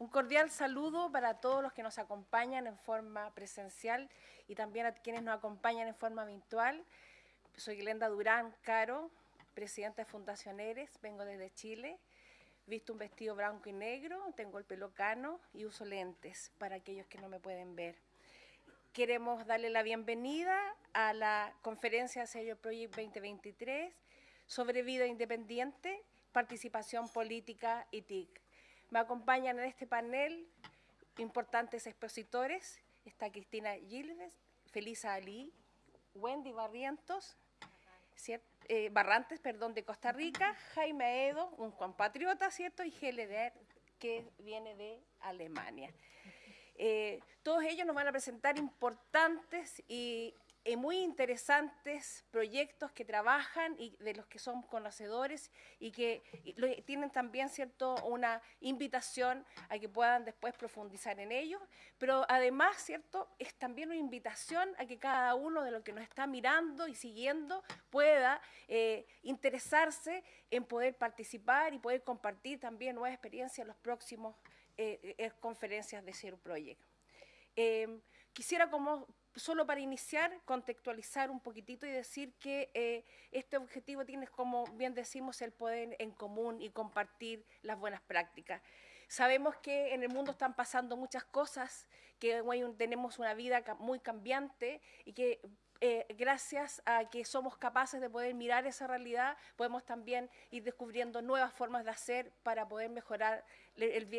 Un cordial saludo para todos los que nos acompañan en forma presencial y también a quienes nos acompañan en forma virtual. Soy Glenda Durán Caro, presidenta de Fundacioneres, vengo desde Chile. Visto un vestido blanco y negro, tengo el pelo cano y uso lentes para aquellos que no me pueden ver. Queremos darle la bienvenida a la conferencia Serio Project 2023 sobre vida independiente, participación política y TIC. Me acompañan en este panel importantes expositores. Está Cristina Gilves, Felisa Ali, Wendy Barrientos, eh, Barrantes, perdón, de Costa Rica, Jaime Edo, un compatriota, ¿cierto? Y Heleder, que viene de Alemania. Eh, todos ellos nos van a presentar importantes y eh, muy interesantes proyectos que trabajan y de los que son conocedores y que tienen también cierto una invitación a que puedan después profundizar en ellos, pero además cierto es también una invitación a que cada uno de los que nos está mirando y siguiendo pueda eh, interesarse en poder participar y poder compartir también nuevas experiencias en los próximos eh, conferencias de Zero Project. quisiera como solo para iniciar, contextualizar un poquitito y decir que eh, este objetivo tiene, como bien decimos, el poder en común y compartir las buenas prácticas. Sabemos que en el mundo están pasando muchas cosas, que tenemos una vida muy cambiante y que eh, gracias a que somos capaces de poder mirar esa realidad, podemos también ir descubriendo nuevas formas de hacer para poder mejorar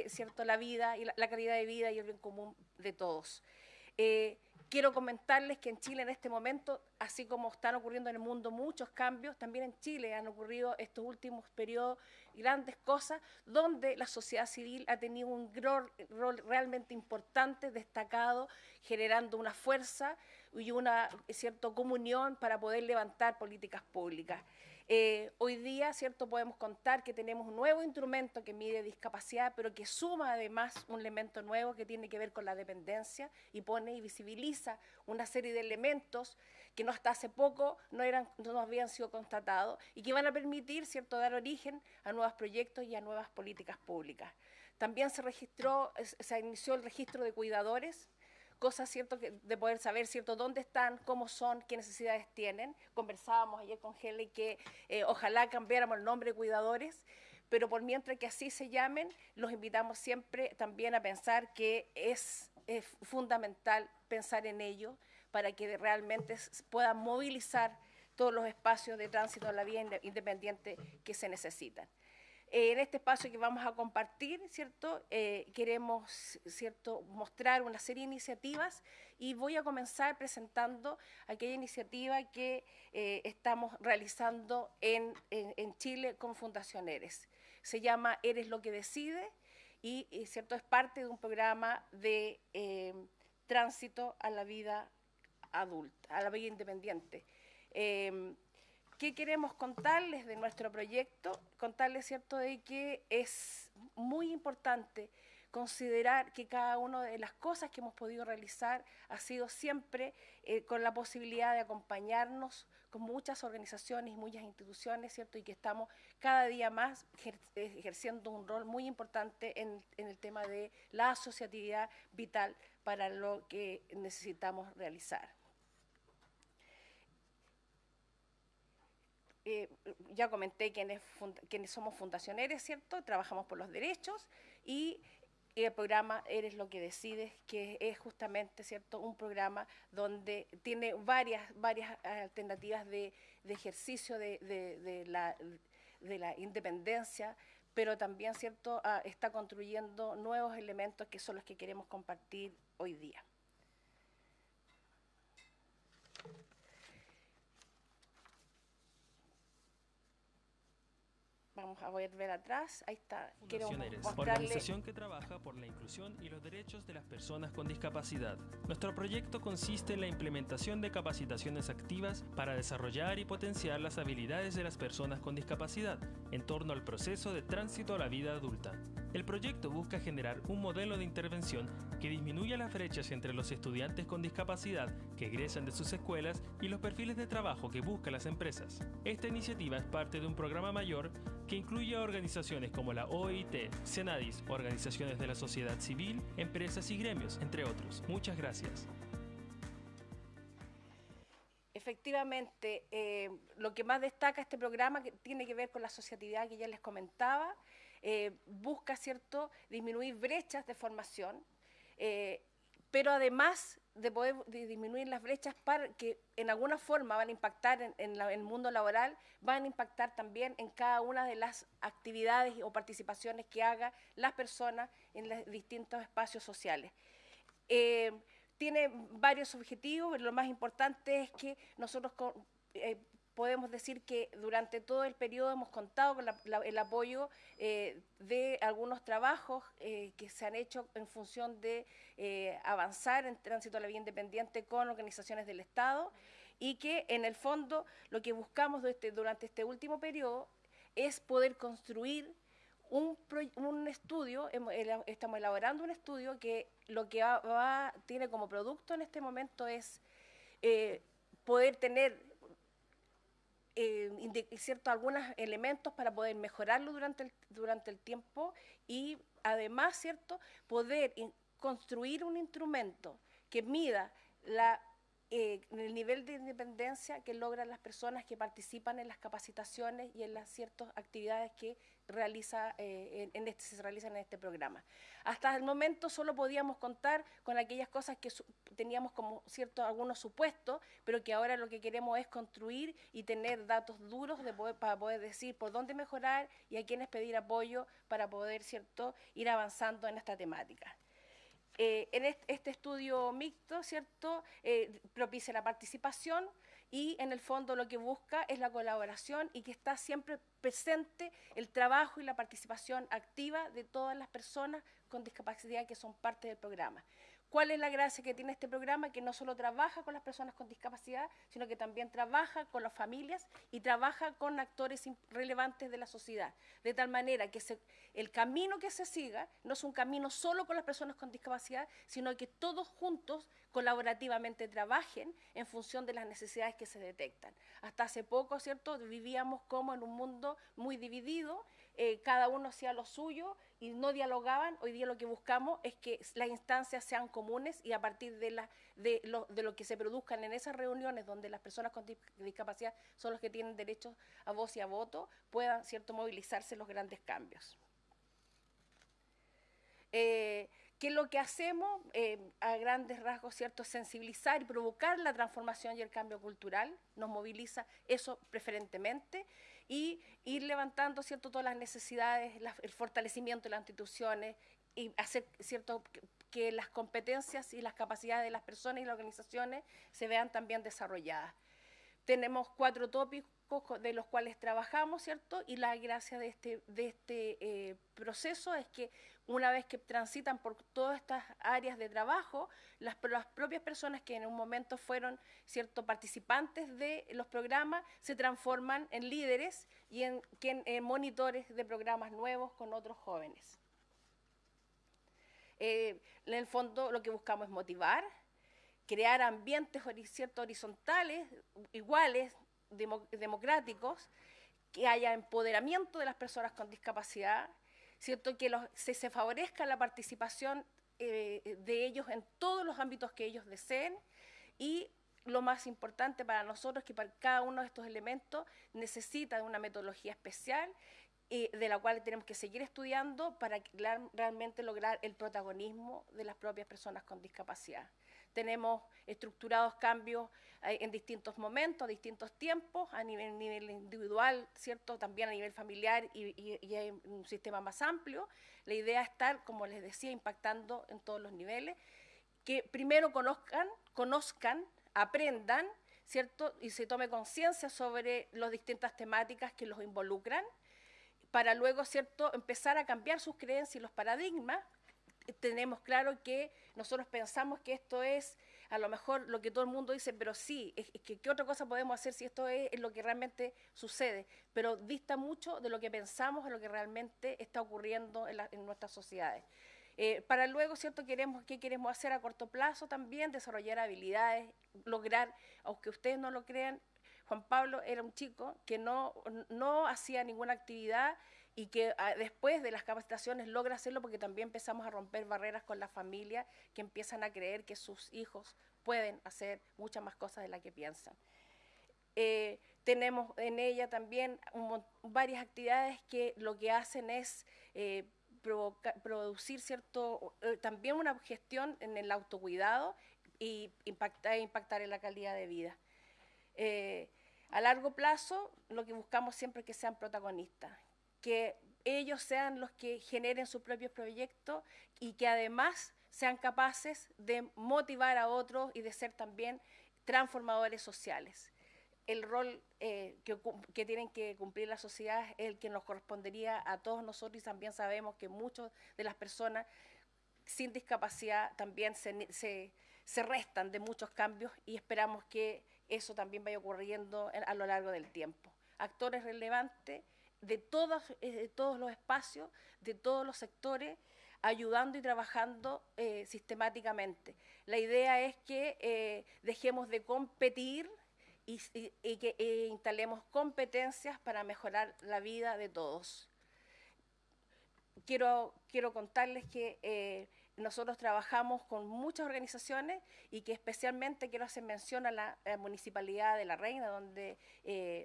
cierto, la vida y la, calidad de vida y el bien común de todos. Eh, Quiero comentarles que en Chile en este momento, así como están ocurriendo en el mundo muchos cambios, también en Chile han ocurrido estos últimos periodos grandes cosas donde la sociedad civil ha tenido un rol, realmente importante, destacado, generando una fuerza y una cierta comunión para poder levantar políticas públicas. Eh, hoy día, ¿cierto? Podemos contar que tenemos un nuevo instrumento que mide discapacidad, pero que suma además un elemento nuevo que tiene que ver con la dependencia y pone y visibiliza una serie de elementos que no hasta hace poco no, eran, no habían sido constatados y que van a permitir, ¿cierto?, dar origen a nuevos proyectos y a nuevas políticas públicas. También se se inició el registro de cuidadores, cosas cierto de poder saber cierto dónde están, cómo son, qué necesidades tienen. Conversábamos ayer con Heli que eh, ojalá cambiáramos el nombre de cuidadores, pero por mientras que así se llamen, los invitamos siempre también a pensar que es, es fundamental pensar en ello para que realmente puedan movilizar todos los espacios de tránsito a la vía independiente que se necesitan. Eh, en este espacio que vamos a compartir, ¿cierto? Eh, queremos, ¿cierto?, mostrar una serie de iniciativas y voy a comenzar presentando aquella iniciativa que eh, estamos realizando en, Chile con Fundación Eres. Se llama Eres lo que decide y, ¿cierto?, es parte de un programa de tránsito a la vida adulta, a la vida independiente. ¿Qué queremos contarles de nuestro proyecto? Contarles, ¿cierto?, de que es muy importante considerar que cada una de las cosas que hemos podido realizar ha sido siempre eh, con la posibilidad de acompañarnos con muchas organizaciones y muchas instituciones, ¿cierto? Y que estamos cada día más ejerciendo un rol muy importante en el tema de la asociatividad vital para lo que necesitamos realizar. Eh, ya comenté quiénes, somos fundacioneros, ¿cierto? Trabajamos por los derechos y el programa Eres lo que decides, que es justamente cierto un programa donde tiene varias, varias alternativas de, ejercicio de, la, de la independencia, pero también cierto ah, está construyendo nuevos elementos que son los que queremos compartir hoy día. Vamos a volver atrás. Ahí está. Quiero organización que trabaja por la inclusión y los derechos de las personas con discapacidad. Nuestro proyecto consiste en la implementación de capacitaciones activas para desarrollar y potenciar las habilidades de las personas con discapacidad en torno al proceso de tránsito a la vida adulta. El proyecto busca generar un modelo de intervención que disminuya las brechas entre los estudiantes con discapacidad que egresan de sus escuelas y los perfiles de trabajo que buscan las empresas. Esta iniciativa es parte de un programa mayor que incluye a organizaciones como la OIT, Senadis, organizaciones de la sociedad civil, empresas y gremios, entre otros. Muchas gracias. Efectivamente, eh, lo que más destaca este programa que tiene que ver con la asociatividad que ya les comentaba, eh, busca, ¿cierto?, disminuir brechas de formación, eh, pero además de poder disminuir las brechas que en alguna forma van a impactar en, el mundo laboral, van a impactar también en cada una de las actividades o participaciones que haga las personas en los distintos espacios sociales. Eh, tiene varios objetivos, pero lo más importante es que nosotros podemos decir que durante todo el periodo hemos contado con el apoyo eh, de algunos trabajos eh, que se han hecho en función de eh, avanzar en tránsito a la vía independiente con organizaciones del Estado y que en el fondo lo que buscamos durante este último periodo es poder construir un, estudio, estamos elaborando un estudio que lo que tiene como producto en este momento es poder tener eh, cierto, algunos elementos para poder mejorarlo durante el, durante el tiempo y además cierto poder construir un instrumento que mida la eh, el nivel de independencia que logran las personas que participan en las capacitaciones y en las ciertas actividades que eh, este, se realizan en este programa. Hasta el momento solo podíamos contar con aquellas cosas que teníamos como cierto algunos supuestos, pero que ahora lo que queremos es construir y tener datos duros para poder decir por dónde mejorar y a quiénes pedir apoyo para poder cierto ir avanzando en esta temática. Eh, en este, estudio mixto, ¿cierto?, eh, propicia la participación y en el fondo lo que busca es la colaboración y que está siempre presente el trabajo y la participación activa de todas las personas con discapacidad que son parte del programa. ¿Cuál es la gracia que tiene este programa? Que no solo trabaja con las personas con discapacidad, sino que también trabaja con las familias y trabaja con actores relevantes de la sociedad. De tal manera que el camino que se siga no es un camino solo con las personas con discapacidad, sino que todos juntos colaborativamente trabajen en función de las necesidades que se detectan. Hasta hace poco, ¿cierto?, vivíamos como en un mundo muy dividido, eh, cada uno hacía lo suyo y no dialogaban. Hoy día lo que buscamos es que las instancias sean comunes y a partir de, lo, que se produzcan en esas reuniones donde las personas con discapacidad son los que tienen derecho a voz y a voto, puedan cierto movilizarse los grandes cambios. Eh, ¿Qué es lo que hacemos? Eh, a grandes rasgos, ¿cierto? Sensibilizar y provocar la transformación y el cambio cultural, nos moviliza eso preferentemente y ir levantando cierto todas las necesidades, el fortalecimiento de las instituciones y hacer cierto que las competencias y las capacidades de las personas y las organizaciones se vean también desarrolladas. Tenemos cuatro tópicos de los cuales trabajamos, ¿cierto? Y la gracia de este, de este eh, proceso es que una vez que transitan por todas estas áreas de trabajo, las, propias personas que en un momento fueron cierto participantes de los programas se transforman en líderes y en, monitores de programas nuevos con otros jóvenes. Eh, en el fondo lo que buscamos es motivar, crear ambientes cierto, horizontales, iguales, democráticos, que haya empoderamiento de las personas con discapacidad, ¿cierto? que se, favorezca la participación eh, de ellos en todos los ámbitos que ellos deseen y lo más importante para nosotros es que para cada uno de estos elementos necesita de una metodología especial eh, de la cual tenemos que seguir estudiando para realmente lograr el protagonismo de las propias personas con discapacidad tenemos estructurados cambios eh, en distintos momentos, distintos tiempos, a nivel, nivel individual, ¿cierto? También a nivel familiar y, y, un sistema más amplio. La idea es estar, como les decía, impactando en todos los niveles, que primero conozcan, conozcan, aprendan, ¿cierto? Y se tome conciencia sobre las distintas temáticas que los involucran, para luego, ¿cierto?, empezar a cambiar sus creencias y los paradigmas tenemos claro que nosotros pensamos que esto es a lo mejor lo que todo el mundo dice, pero sí, es, que ¿qué otra cosa podemos hacer si esto es, lo que realmente sucede? Pero dista mucho de lo que pensamos, de lo que realmente está ocurriendo en, nuestras sociedades. Eh, para luego, ¿cierto? Queremos, ¿Qué queremos hacer a corto plazo también? Desarrollar habilidades, lograr, aunque ustedes no lo crean, Juan Pablo era un chico que no, no hacía ninguna actividad y que ah, después de las capacitaciones logra hacerlo porque también empezamos a romper barreras con la familia que empiezan a creer que sus hijos pueden hacer muchas más cosas de las que piensan. Eh, tenemos en ella también varias actividades que lo que hacen es eh, producir cierto, eh, también una gestión en el autocuidado y impactar, impactar en la calidad de vida. a largo plazo, lo que buscamos siempre es que sean protagonistas, que ellos sean los que generen sus propios proyectos y que además sean capaces de motivar a otros y de ser también transformadores sociales. El rol eh, que, tienen que cumplir la sociedad es el que nos correspondería a todos nosotros y también sabemos que muchas de las personas sin discapacidad también se, se restan de muchos cambios y esperamos que eso también vaya ocurriendo a lo largo del tiempo. Actores relevantes de todos, eh, todos los espacios, de todos los sectores, ayudando y trabajando eh, sistemáticamente. La idea es que eh, dejemos de competir y, que instalemos competencias para mejorar la vida de todos. Quiero, quiero contarles que nosotros trabajamos con muchas organizaciones y que especialmente quiero hacer mención a la, Municipalidad de La Reina, donde,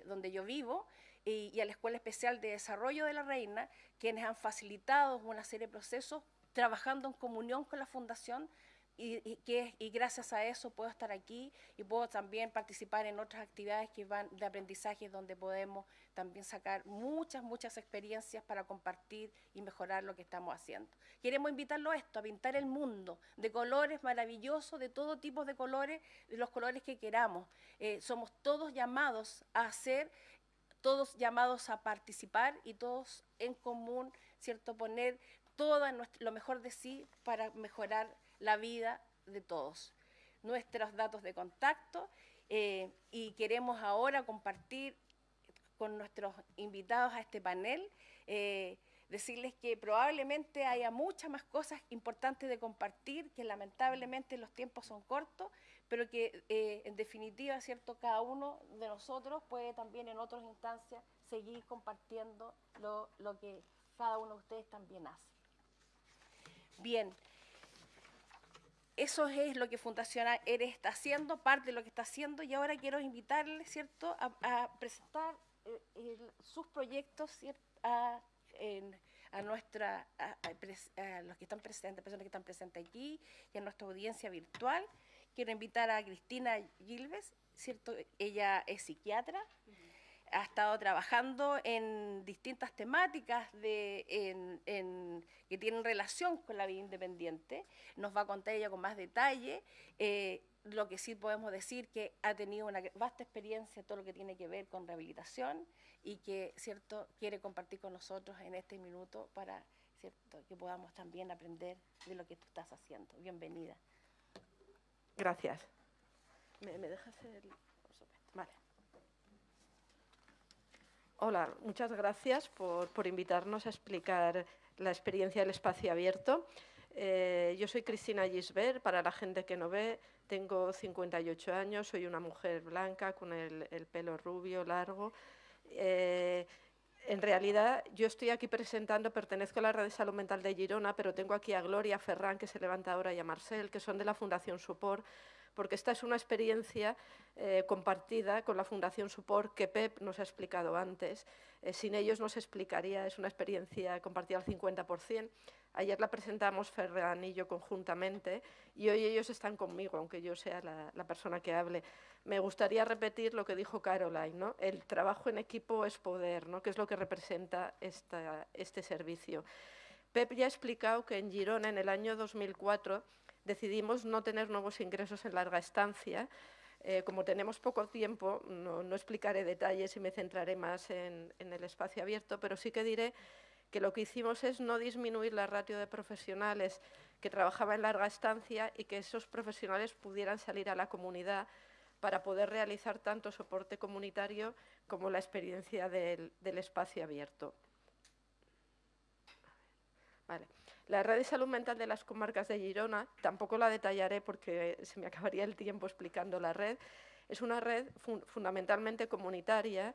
donde yo vivo, y, a la Escuela Especial de Desarrollo de la Reina, quienes han facilitado una serie de procesos trabajando en comunión con la Fundación y, que, y gracias a eso puedo estar aquí y puedo también participar en otras actividades que van de aprendizaje donde podemos también sacar muchas, muchas experiencias para compartir y mejorar lo que estamos haciendo. Queremos invitarlo a esto, a pintar el mundo de colores maravillosos, de todo tipo de colores, de los colores que queramos. Eh, somos todos llamados a hacer todos llamados a participar y todos en común, ¿cierto? Poner todo lo mejor de sí para mejorar la vida de todos. Nuestros datos de contacto eh, y queremos ahora compartir con nuestros invitados a este panel, eh, decirles que probablemente haya muchas más cosas importantes de compartir, que lamentablemente los tiempos son cortos, pero que eh, en definitiva, ¿cierto? Cada uno de nosotros puede también en otras instancias seguir compartiendo lo, que cada uno de ustedes también hace. Bien, eso es lo que Fundación ERE está haciendo, parte de lo que está haciendo, y ahora quiero invitarles, ¿cierto?, a, presentar eh, sus proyectos, A, a nuestra, a, los que están presentes, personas que están presentes aquí y a nuestra audiencia virtual. Quiero invitar a Cristina Gilves, ¿cierto? Ella es psiquiatra, ha estado trabajando en distintas temáticas de, que tienen relación con la vida independiente. Nos va a contar ella con más detalle. Eh, lo que sí podemos decir que ha tenido una vasta experiencia en todo lo que tiene que ver con rehabilitación y que cierto quiere compartir con nosotros en este minuto para cierto que podamos también aprender de lo que tú estás haciendo. Bienvenida. Gracias. ¿Me, dejas el...? Vale. Hola, muchas gracias por, invitarnos a explicar la experiencia del espacio abierto. Eh, yo soy Cristina Gisbert, para la gente que no ve, tengo 58 años, soy una mujer blanca con el, pelo rubio, largo. Eh, en realidad, yo estoy aquí presentando, pertenezco a la Red de Salud Mental de Girona, pero tengo aquí a Gloria Ferran, que se levanta ahora, y a Marcel, que son de la Fundación Support, porque esta es una experiencia eh, compartida con la Fundación Support que Pep nos ha explicado antes. Eh, sin ellos no se explicaría, es una experiencia compartida al 50%. Ayer la presentamos Ferran y yo conjuntamente y hoy ellos están conmigo, aunque yo sea la, persona que hable. Me gustaría repetir lo que dijo Caroline, ¿no? el trabajo en equipo es poder, ¿no? que es lo que representa este servicio. Pep ya ha explicado que en Girona, en el año 2004, decidimos no tener nuevos ingresos en larga estancia. Eh, como tenemos poco tiempo, no, explicaré detalles y me centraré más en, el espacio abierto, pero sí que diré que lo que hicimos es no disminuir la ratio de profesionales que trabajaban en larga estancia y que esos profesionales pudieran salir a la comunidad para poder realizar tanto soporte comunitario como la experiencia del, espacio abierto. Vale. La red de salud mental de las comarcas de Girona, tampoco la detallaré porque se me acabaría el tiempo explicando la red, Es una red fundamentalmente comunitaria,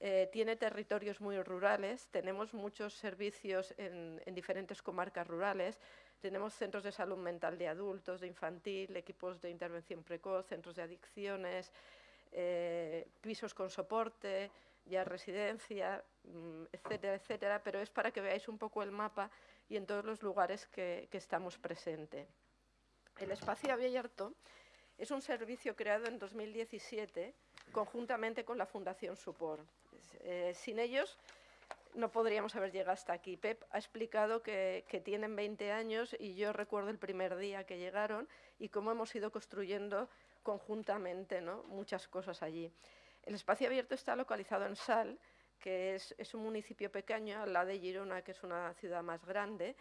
eh, tiene territorios muy rurales, tenemos muchos servicios en, diferentes comarcas rurales, tenemos centros de salud mental de adultos, de infantil, equipos de intervención precoz, centros de adicciones, eh, pisos con soporte, ya residencia, mm, etcétera, etcétera, pero es para que veáis un poco el mapa y en todos los lugares que, estamos presentes. El espacio abierto es un servicio creado en 2017 conjuntamente con la Fundación Support. Eh, sin ellos no podríamos haber llegado hasta aquí. Pep ha explicado que, tienen 20 años y yo recuerdo el primer día que llegaron y cómo hemos ido construyendo conjuntamente ¿no? muchas cosas allí. El espacio abierto está localizado en Sal, que es, un municipio pequeño, al lado de Girona, que es una ciudad más grande.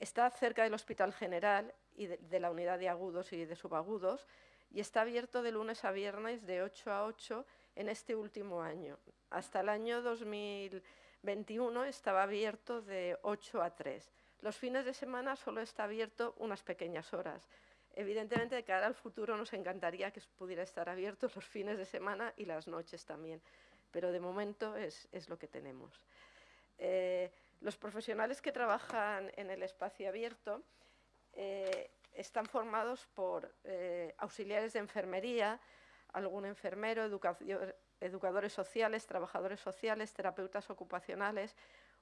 Está cerca del Hospital General y de la unidad de agudos y de subagudos y está abierto de lunes a viernes de 8 a 8 en este último año. Hasta el año 2021 estaba abierto de 8 a 3. Los fines de semana solo está abierto unas pequeñas horas. Evidentemente, de cara al futuro nos encantaría que pudiera estar abierto los fines de semana y las noches también, pero de momento es, lo que tenemos. Eh, los profesionales que trabajan en el espacio abierto eh, están formados por eh, auxiliares de enfermería, algún enfermero, educadores sociales, trabajadores sociales, terapeutas ocupacionales.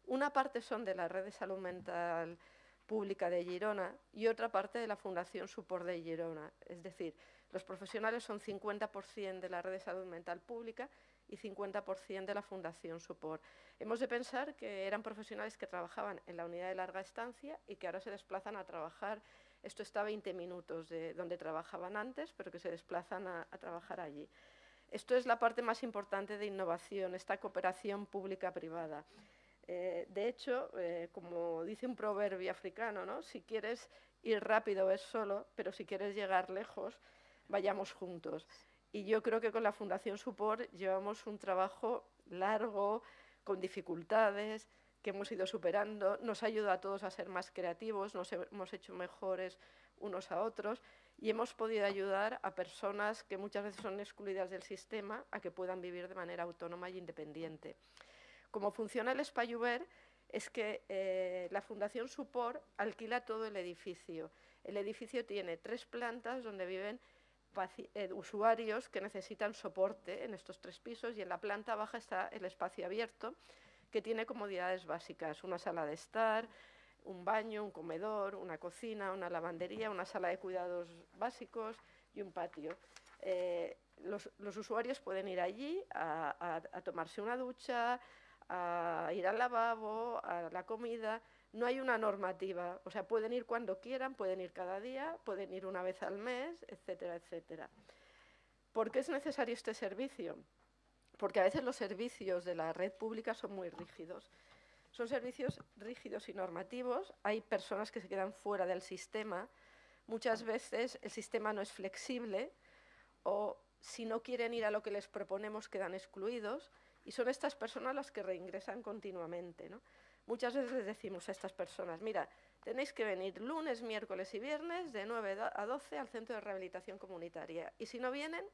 Una parte son de la Red de Salud Mental Pública de Girona y otra parte de la Fundación Support de Girona. Es decir, los profesionales son 50% de la Red de Salud Mental Pública y 50% de la Fundación Support. Hemos de pensar que eran profesionales que trabajaban en la unidad de larga estancia y que ahora se desplazan a trabajar esto está a 20 minutos de donde trabajaban antes, pero que se desplazan a, trabajar allí. Esto es la parte más importante de innovación, esta cooperación pública-privada. Eh, de hecho, eh, como dice un proverbio africano, ¿no? si quieres ir rápido es solo, pero si quieres llegar lejos, vayamos juntos. Y yo creo que con la Fundación Support llevamos un trabajo largo, con dificultades, que hemos ido superando, nos ayuda a todos a ser más creativos, nos hemos hecho mejores unos a otros y hemos podido ayudar a personas que muchas veces son excluidas del sistema a que puedan vivir de manera autónoma e independiente. Como funciona el Spayuber es que eh, la Fundación Support alquila todo el edificio. El edificio tiene tres plantas donde viven eh, usuarios que necesitan soporte en estos tres pisos y en la planta baja está el espacio abierto que tiene comodidades básicas, una sala de estar, un baño, un comedor, una cocina, una lavandería, una sala de cuidados básicos y un patio. Eh, los, usuarios pueden ir allí a, tomarse una ducha, a ir al lavabo, a la comida. No hay una normativa, o sea, pueden ir cuando quieran, pueden ir cada día, pueden ir una vez al mes, etcétera, etcétera. ¿Por qué es necesario este servicio? porque a veces los servicios de la red pública son muy rígidos. Son servicios rígidos y normativos, hay personas que se quedan fuera del sistema, muchas veces el sistema no es flexible o si no quieren ir a lo que les proponemos quedan excluidos y son estas personas las que reingresan continuamente. Muchas veces les decimos a estas personas, mira, tenéis que venir lunes, miércoles y viernes de 9 a 12 al centro de rehabilitación comunitaria y si no vienen,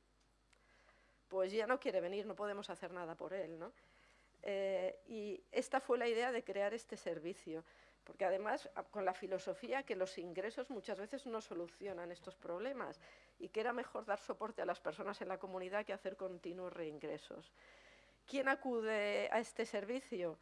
pues ya no quiere venir, no podemos hacer nada por él. ¿no? Eh, y esta fue la idea de crear este servicio, porque además con la filosofía que los ingresos muchas veces no solucionan estos problemas y que era mejor dar soporte a las personas en la comunidad que hacer continuos reingresos. ¿Quién acude a este servicio?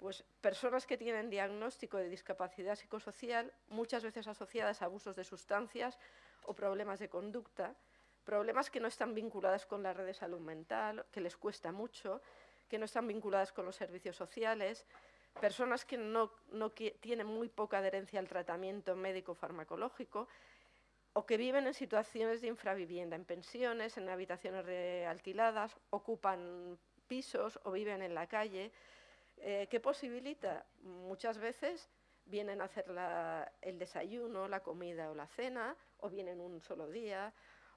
Pues personas que tienen diagnóstico de discapacidad psicosocial, muchas veces asociadas a abusos de sustancias o problemas de conducta, problemas que no están vinculados con la red de salud mental, que les cuesta mucho, que no están vinculadas con los servicios sociales, personas que no, tienen muy poca adherencia al tratamiento médico farmacológico o que viven en situaciones de infravivienda, en pensiones, en habitaciones alquiladas, ocupan pisos o viven en la calle. Eh, ¿Qué posibilita? Muchas veces vienen a hacer el desayuno, la comida o la cena, o vienen un solo día,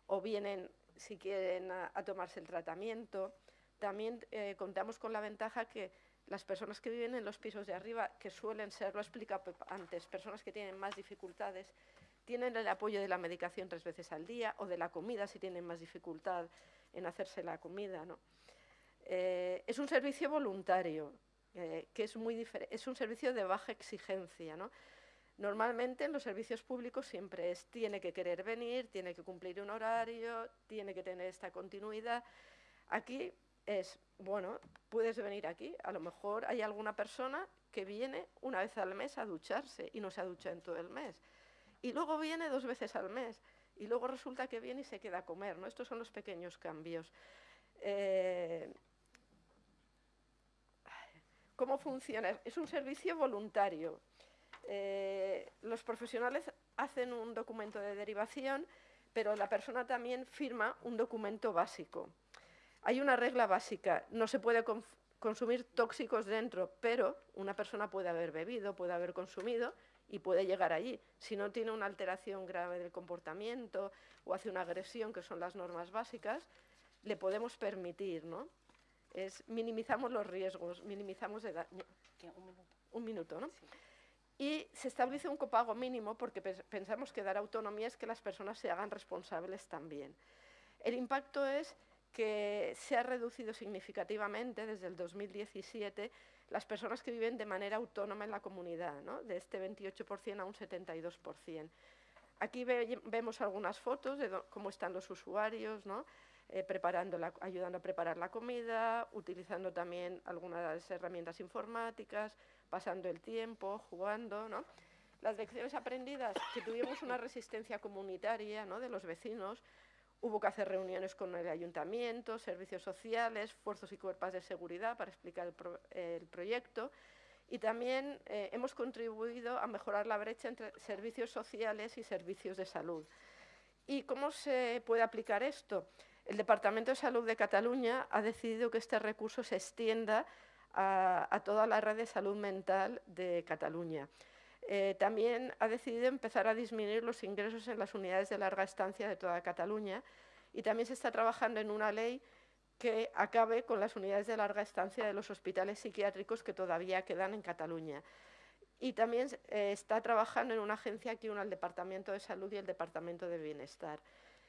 o vienen si quieren a, tomarse el tratamiento. También eh, contamos con la ventaja que las personas que viven en los pisos de arriba, que suelen ser, lo he explicado antes, personas que tienen más dificultades, tienen el apoyo de la medicación tres veces al día o de la comida si tienen más dificultad en hacerse la comida. ¿no? Eh, es un servicio voluntario, eh, que es, muy es un servicio de baja exigencia. ¿no? Normalmente en los servicios públicos siempre es, tiene que querer venir, tiene que cumplir un horario, tiene que tener esta continuidad. Aquí es, bueno, puedes venir aquí, a lo mejor hay alguna persona que viene una vez al mes a ducharse y no se ha duchado en todo el mes. Y luego viene dos veces al mes y luego resulta que viene y se queda a comer. ¿no? Estos son los pequeños cambios. Eh, ¿Cómo funciona? Es un servicio voluntario. Eh, los profesionales hacen un documento de derivación, pero la persona también firma un documento básico. Hay una regla básica, no se puede consumir tóxicos dentro, pero una persona puede haber bebido, puede haber consumido y puede llegar allí. Si no tiene una alteración grave del comportamiento o hace una agresión, que son las normas básicas, le podemos permitir, ¿no? Es, minimizamos los riesgos, minimizamos el daño. Un minuto. Un minuto, ¿no? Y se establece un copago mínimo porque pensamos que dar autonomía es que las personas se hagan responsables también. El impacto es que se ha reducido significativamente desde el 2017 las personas que viven de manera autónoma en la comunidad, de este 28% a un 72%. Aquí vemos algunas fotos de cómo están los usuarios, eh, preparando ayudando a preparar la comida, utilizando también algunas herramientas informáticas, pasando el tiempo, jugando. Las lecciones aprendidas, que tuvimos una resistencia comunitaria de los vecinos, Hubo que hacer reuniones con el ayuntamiento, servicios sociales, fuerzas y cuerpos de seguridad para explicar el, proyecto. Y también eh, hemos contribuido a mejorar la brecha entre servicios sociales y servicios de salud. ¿Y cómo se puede aplicar esto? El Departamento de Salud de Cataluña ha decidido que este recurso se extienda a, a toda la red de salud mental de Cataluña. Eh, también ha decidido empezar a disminuir los ingresos en las unidades de larga estancia de toda Cataluña y también se está trabajando en una ley que acabe con las unidades de larga estancia de los hospitales psiquiátricos que todavía quedan en Cataluña. Y también eh, está trabajando en una agencia que une al Departamento de Salud y el Departamento de Bienestar.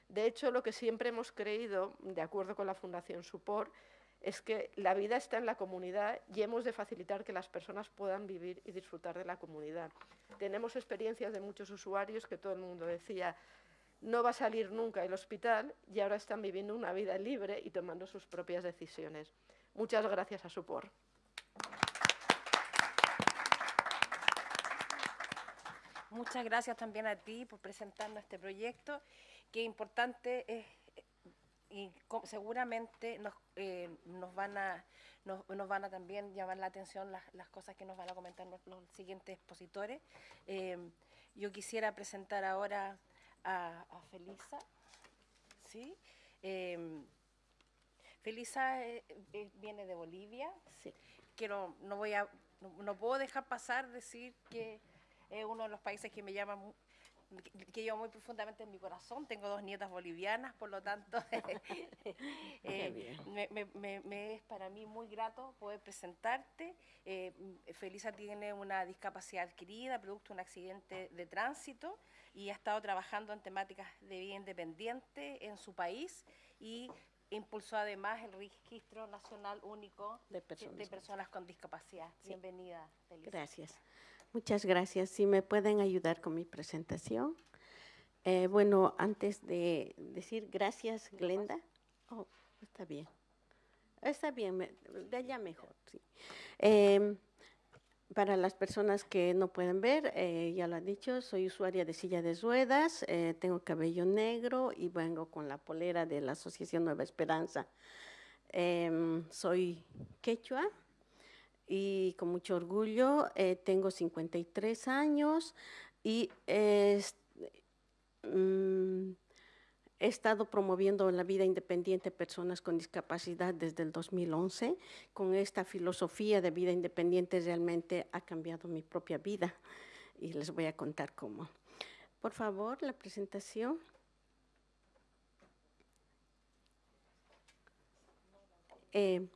De hecho, lo que siempre hemos creído, de acuerdo con la Fundación Suport, es que la vida está en la comunidad y hemos de facilitar que las personas puedan vivir y disfrutar de la comunidad. Tenemos experiencias de muchos usuarios que todo el mundo decía, no va a salir nunca del hospital y ahora están viviendo una vida libre y tomando sus propias decisiones. Muchas gracias a Supor. Muchas gracias también a ti por presentarnos este proyecto. Qué importante es y seguramente nos, eh, nos, van a, nos, van a también llamar la atención las, las, cosas que nos van a comentar los, siguientes expositores. Eh, yo quisiera presentar ahora a, Felisa. ¿sí? Eh, Felisa viene de Bolivia. Sí. Quiero, no, voy a, no, no, puedo dejar pasar decir que es uno de los países que me llama que llevo muy profundamente en mi corazón. Tengo dos nietas bolivianas, por lo tanto, eh, me, es para mí muy grato poder presentarte. Eh, Felisa tiene una discapacidad adquirida, producto de un accidente de tránsito, y ha estado trabajando en temáticas de vida independiente en su país y impulsó además el registro nacional único de personas, con discapacidad. Bienvenida, Felisa. Gracias. Muchas gracias. Si me pueden ayudar con mi presentación. Eh, bueno, antes de decir gracias, Glenda. Oh, está bien. Está bien, de allá mejor, sí. Em, para las personas que no pueden ver, eh, ya lo han dicho, soy usuaria de silla de ruedas, eh, tengo cabello negro y vengo con la polera de la Asociación Nueva Esperanza. Em, soy quechua, y con mucho orgullo eh, tengo 53 años y mm, he estado promoviendo la vida independiente de personas con discapacidad desde el 2011. Con esta filosofía de vida independiente realmente ha cambiado mi propia vida y les voy a contar cómo. Por favor, la presentación. Eh,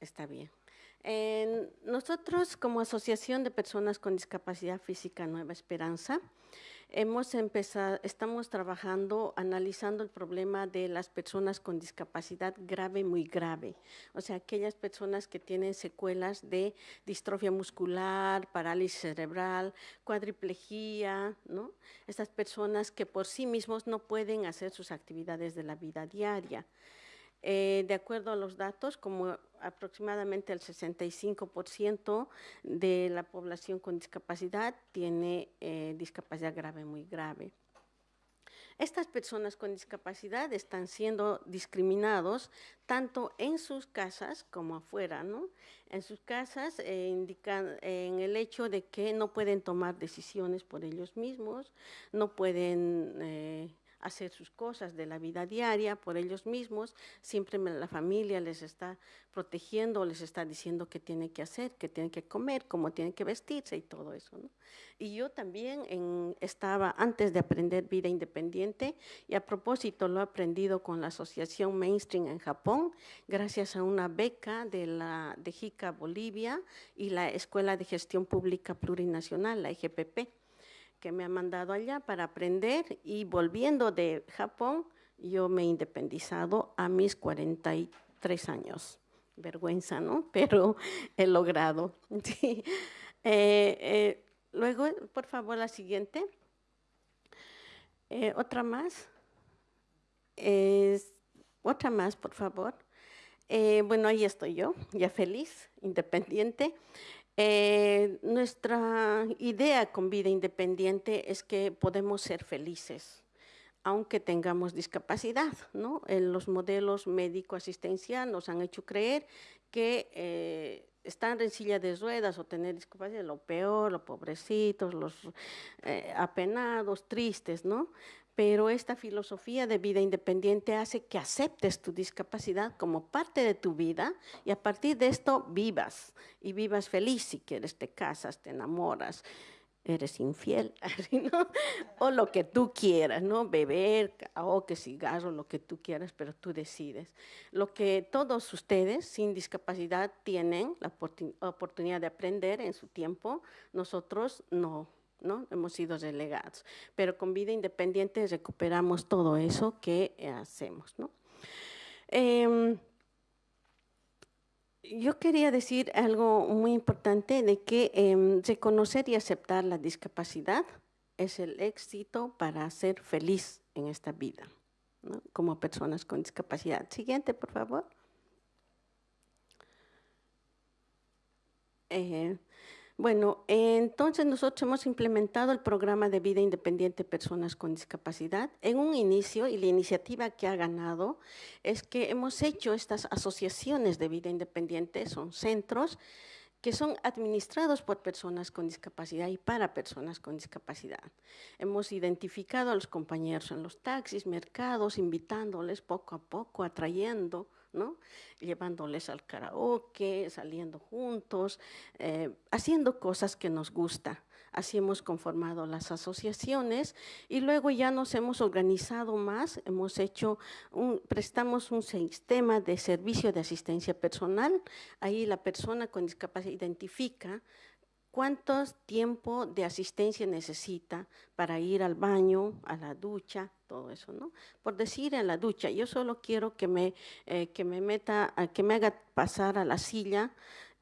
Está bien. nosotros, como Asociación de Personas con Discapacidad Física Nueva Esperanza, hemos empezado, estamos trabajando, analizando el problema de las personas con discapacidad grave, muy grave. O sea, aquellas personas que tienen secuelas de distrofia muscular, parálisis cerebral, cuadriplegia, ¿no? Estas personas que por sí mismos no pueden hacer sus actividades de la vida diaria. Eh, de acuerdo a los datos, como aproximadamente el 65% de la población con discapacidad tiene eh, discapacidad grave, muy grave. Estas personas con discapacidad están siendo discriminados tanto en sus casas como afuera, ¿no? En sus casas eh, indican en el hecho de que no pueden tomar decisiones por ellos mismos, no pueden hacer sus cosas de la vida diaria por ellos mismos, siempre la familia les está protegiendo, les está diciendo qué tiene que hacer, qué tiene que comer, cómo tiene que vestirse y todo eso. Y yo también estaba, antes de aprender vida independiente, y a propósito lo he aprendido con la Asociación Mainstream en Japón, gracias a una beca de la de JICA Bolivia y la Escuela de Gestión Pública Plurinacional, la EGPP que me ha mandado allá para aprender y volviendo de Japón, yo me he independizado a mis 43 años. Vergüenza, ¿no? Pero he logrado. Eh, eh, luego, por favor, la siguiente. Eh, otra más. otra más, por favor. bueno, ahí estoy yo, ya feliz, independiente. Eh, nuestra idea con vida independiente es que podemos ser felices, aunque tengamos discapacidad. ¿no? En los modelos médico-asistencial nos han hecho creer que eh, estar en silla de ruedas o tener discapacidad lo peor, los pobrecitos, los eh, apenados, tristes, ¿no? pero esta filosofía de vida independiente hace que aceptes tu discapacidad como parte de tu vida y a partir de esto vivas y vivas feliz si quieres, te casas, te enamoras, eres infiel, o lo que tú quieras, ¿no? Beber, o que cigarro, lo que tú quieras, pero tú decides. Lo que todos ustedes sin discapacidad tienen la oportunidad de aprender en su tiempo, nosotros no ¿no? Hemos sido relegados. Pero con vida independiente recuperamos todo eso que hacemos, ¿no? Em, yo quería decir algo muy importante de que em, reconocer y aceptar la discapacidad es el éxito para ser feliz en esta vida, como personas con discapacidad. Siguiente, por favor. Eh, bueno, entonces nosotros hemos implementado el programa de vida independiente personas con discapacidad. En un inicio, y la iniciativa que ha ganado, es que hemos hecho estas asociaciones de vida independiente, son centros que son administrados por personas con discapacidad y para personas con discapacidad. Hemos identificado a los compañeros en los taxis, mercados, invitándoles poco a poco, atrayendo, ¿no? llevándoles al karaoke, saliendo juntos, eh, haciendo cosas que nos gusta. Así hemos conformado las asociaciones y luego ya nos hemos organizado más, hemos hecho, un, prestamos un sistema de servicio de asistencia personal. Ahí la persona con discapacidad identifica cuánto tiempo de asistencia necesita para ir al baño, a la ducha, todo eso, ¿no? Por decir en la ducha, yo solo quiero que me, eh, que me meta, que me haga pasar a la silla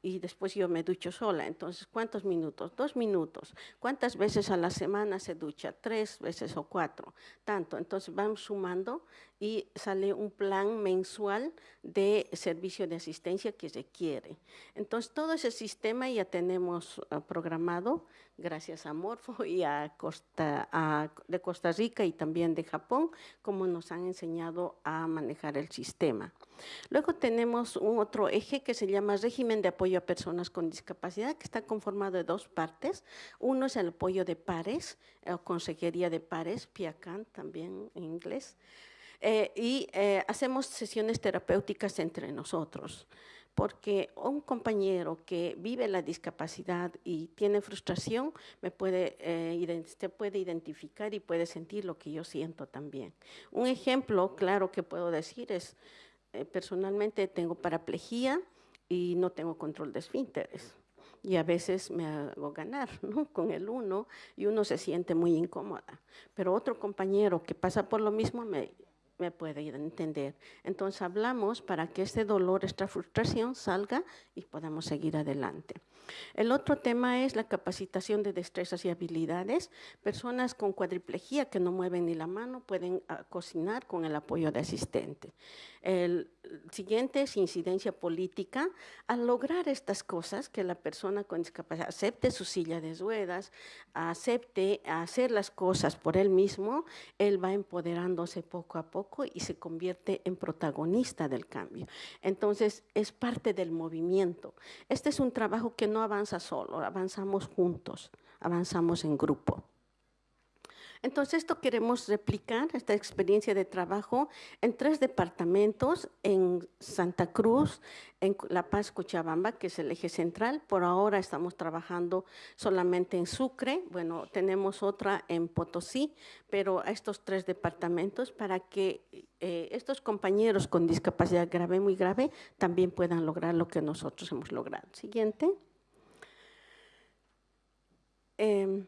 y después yo me ducho sola. Entonces, ¿cuántos minutos? Dos minutos. ¿Cuántas veces a la semana se ducha? Tres veces o cuatro. Tanto. Entonces, vamos sumando y sale un plan mensual de servicio de asistencia que se quiere. Entonces, todo ese sistema ya tenemos ah, programado gracias a Morfo y a Costa, de Costa Rica y también de Japón, como nos han enseñado a manejar el sistema. Luego tenemos un otro eje que se llama régimen de apoyo a personas con discapacidad, que está conformado de dos partes. Uno es el apoyo de pares, o consejería de pares, PIACAN también en inglés, eh, y eh, hacemos sesiones terapéuticas entre nosotros porque un compañero que vive la discapacidad y tiene frustración, me puede, eh, puede identificar y puede sentir lo que yo siento también. Un ejemplo claro que puedo decir es, eh, personalmente tengo paraplegia, y no tengo control de esfínteres. Y a veces me hago ganar ¿no? con el uno y uno se siente muy incómoda. Pero otro compañero que pasa por lo mismo me, me puede entender. Entonces hablamos para que este dolor, esta frustración salga y podamos seguir adelante. El otro tema es la capacitación de destrezas y habilidades. Personas con cuadriplegia que no mueven ni la mano pueden ah, cocinar con el apoyo de asistente. El siguiente es incidencia política. Al lograr estas cosas, que la persona con discapacidad acepte su silla de ruedas, acepte hacer las cosas por él mismo, él va empoderándose poco a poco y se convierte en protagonista del cambio. Entonces, es parte del movimiento. Este es un trabajo que no avanza solo, avanzamos juntos, avanzamos en grupo. Entonces, esto queremos replicar, esta experiencia de trabajo, en tres departamentos, en Santa Cruz, en La Paz, Cochabamba, que es el eje central. Por ahora estamos trabajando solamente en Sucre, bueno, tenemos otra en Potosí, pero a estos tres departamentos para que eh, estos compañeros con discapacidad grave, muy grave, también puedan lograr lo que nosotros hemos logrado. Siguiente. Em,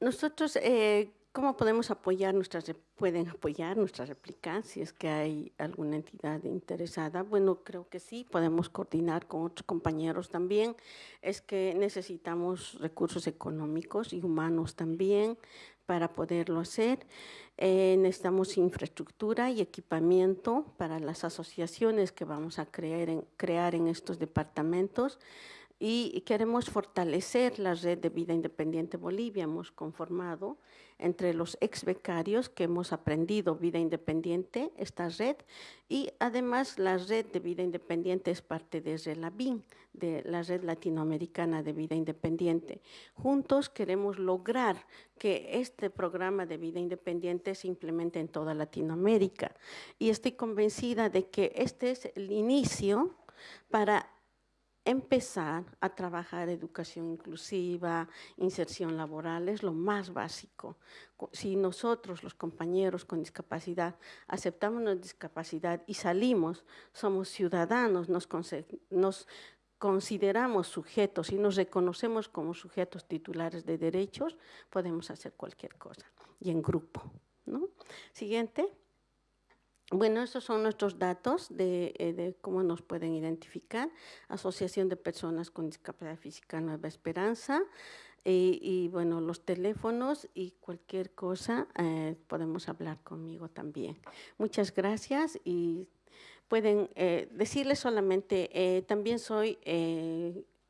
nosotros, eh, ¿cómo podemos apoyar nuestras, pueden apoyar nuestra réplica si es que hay alguna entidad interesada? Bueno, creo que sí, podemos coordinar con otros compañeros también. Es que necesitamos recursos económicos y humanos también para poderlo hacer. Eh, necesitamos infraestructura y equipamiento para las asociaciones que vamos a crear en estos departamentos y queremos fortalecer la red de vida independiente Bolivia. Hemos conformado entre los ex becarios que hemos aprendido vida independiente, esta red, y además la red de vida independiente es parte de RELABIN, de la red latinoamericana de vida independiente. Juntos queremos lograr que este programa de vida independiente se implemente en toda Latinoamérica. Y estoy convencida de que este es el inicio para empezar a trabajar educación inclusiva, inserción laboral, es lo más básico. Si nosotros, los compañeros con discapacidad, aceptamos nuestra discapacidad y salimos, somos ciudadanos, nos, consideramos sujetos y nos reconocemos como sujetos titulares de derechos, podemos hacer cualquier cosa, y en grupo. ¿no? Siguiente. Bueno, estos son nuestros datos de, eh, cómo nos pueden identificar. Asociación de Personas con Discapacidad Física Nueva Esperanza. Y, bueno, los teléfonos y cualquier cosa eh, podemos hablar conmigo también. Muchas gracias y pueden eh, decirles solamente, también soy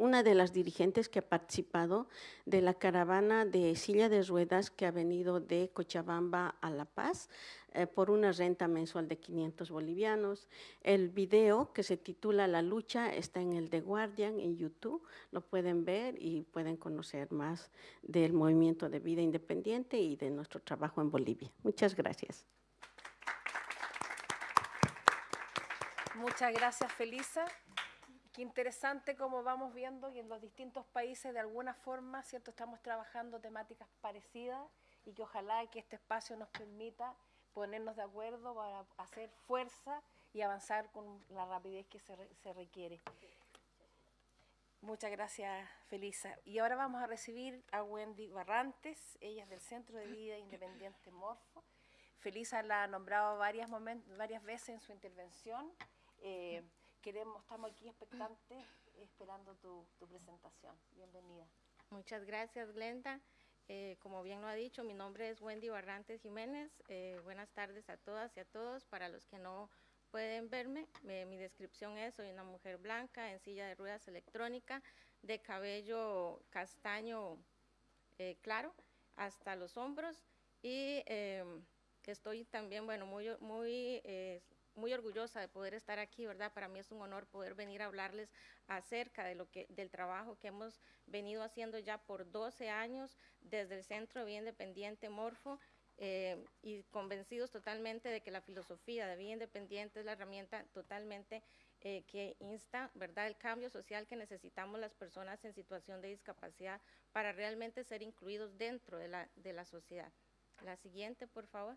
una de las dirigentes que ha participado de la caravana de silla de ruedas que ha venido de Cochabamba a La Paz. Eh, por una renta mensual de 500 bolivianos. El video que se titula La lucha está en el The Guardian en YouTube, lo pueden ver y pueden conocer más del movimiento de vida independiente y de nuestro trabajo en Bolivia. Muchas gracias. Muchas gracias, Felisa. Qué interesante cómo vamos viendo que en los distintos países de alguna forma, ¿cierto? Estamos trabajando temáticas parecidas y que ojalá que este espacio nos permita ponernos de acuerdo para hacer fuerza y avanzar con la rapidez que se, se requiere. Muchas gracias, Felisa. Y ahora vamos a recibir a Wendy Barrantes, ella es del Centro de Vida Independiente Morfo. Felisa la ha nombrado varias, varias veces en su intervención. Eh, queremos, estamos aquí expectantes, esperando tu, tu presentación. Bienvenida. Muchas gracias, Glenda. Eh, como bien lo ha dicho, mi nombre es Wendy Barrantes Jiménez. Eh, buenas tardes a todas y a todos. Para los que no pueden verme, mi descripción es, soy una mujer blanca en silla de ruedas electrónica, de cabello castaño eh, claro hasta los hombros y estoy también, bueno, muy, muy muy orgullosa de poder estar aquí, ¿verdad? Para mí es un honor poder venir a hablarles acerca de lo que, del trabajo que hemos venido haciendo ya por 12 años desde el Centro de Vida Independiente Morfo eh, y convencidos totalmente de que la filosofía de vida independiente es la herramienta totalmente eh, que insta, ¿verdad?, el cambio social que necesitamos las personas en situación de discapacidad para realmente ser incluidos dentro de la, de la sociedad. La siguiente, por favor.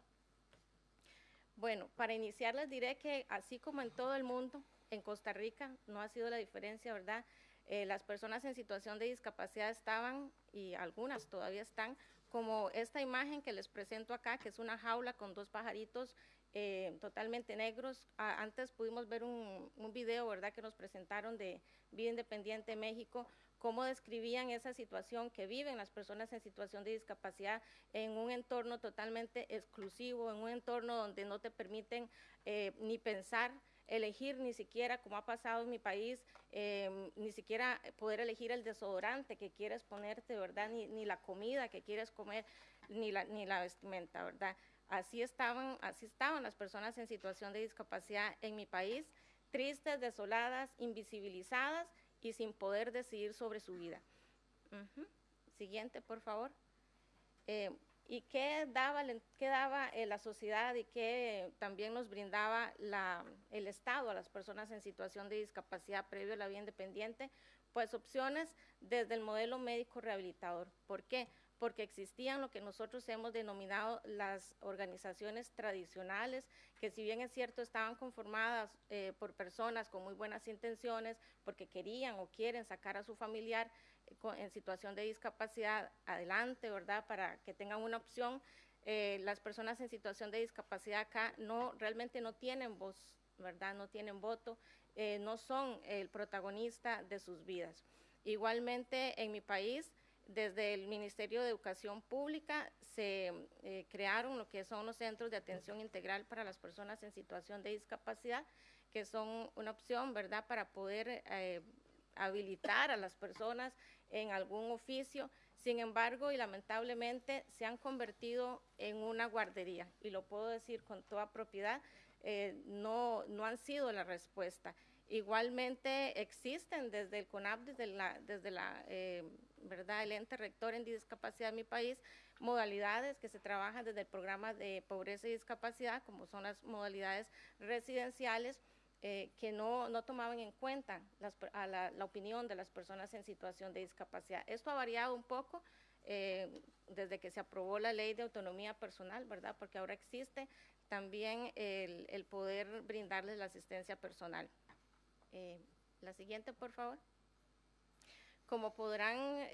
Bueno, para iniciar les diré que así como en todo el mundo, en Costa Rica no ha sido la diferencia, ¿verdad? Eh, las personas en situación de discapacidad estaban, y algunas todavía están, como esta imagen que les presento acá, que es una jaula con dos pajaritos eh, totalmente negros. antes pudimos ver un, un, video, ¿verdad?, que nos presentaron de Vida Independiente México, cómo describían esa situación que viven las personas en situación de discapacidad en un entorno totalmente exclusivo, en un entorno donde no te permiten eh, ni pensar, elegir ni siquiera, como ha pasado en mi país, em, ni siquiera poder elegir el desodorante que quieres ponerte, ¿verdad? Ni, ni la comida que quieres comer, ni la, ni la vestimenta, ¿verdad? Así estaban, así estaban las personas en situación de discapacidad en mi país, tristes, desoladas, invisibilizadas y sin poder decidir sobre su vida. Siguiente, por favor. Eh, ¿Y qué daba, eh, la sociedad y qué también nos brindaba el Estado a las personas en situación de discapacidad previo a la vida independiente? Pues opciones desde el modelo médico rehabilitador. ¿Por qué? Porque existían lo que nosotros hemos denominado las organizaciones tradicionales, que si bien es cierto estaban conformadas eh, por personas con muy buenas intenciones, porque querían o quieren sacar a su familiar, en situación de discapacidad adelante, ¿verdad? Para que tengan una opción. Eh, las personas en situación de discapacidad acá no realmente no tienen voz, ¿verdad? No tienen voto, eh, no son el protagonista de sus vidas. Igualmente en mi país, desde el Ministerio de Educación Pública se eh, crearon lo que son los centros de atención integral para las personas en situación de discapacidad, que son una opción, ¿verdad?, para poder habilitar a las personas en algún oficio. Sin embargo, y lamentablemente, se han convertido en una guardería, y lo puedo decir con toda propiedad, eh, no, no han sido la respuesta. Igualmente existen desde el CONAP, desde la, desde la eh, verdad, el ente rector en discapacidad de mi país, modalidades que se trabajan desde el programa de pobreza y discapacidad, como son las modalidades residenciales, eh, que no, no, tomaban en cuenta la, opinión de las personas en situación de discapacidad. Esto ha variado un poco desde que se aprobó la ley de autonomía personal, ¿verdad? Porque ahora existe también el, poder brindarles la asistencia personal. Eh, la siguiente, por favor. Como podrán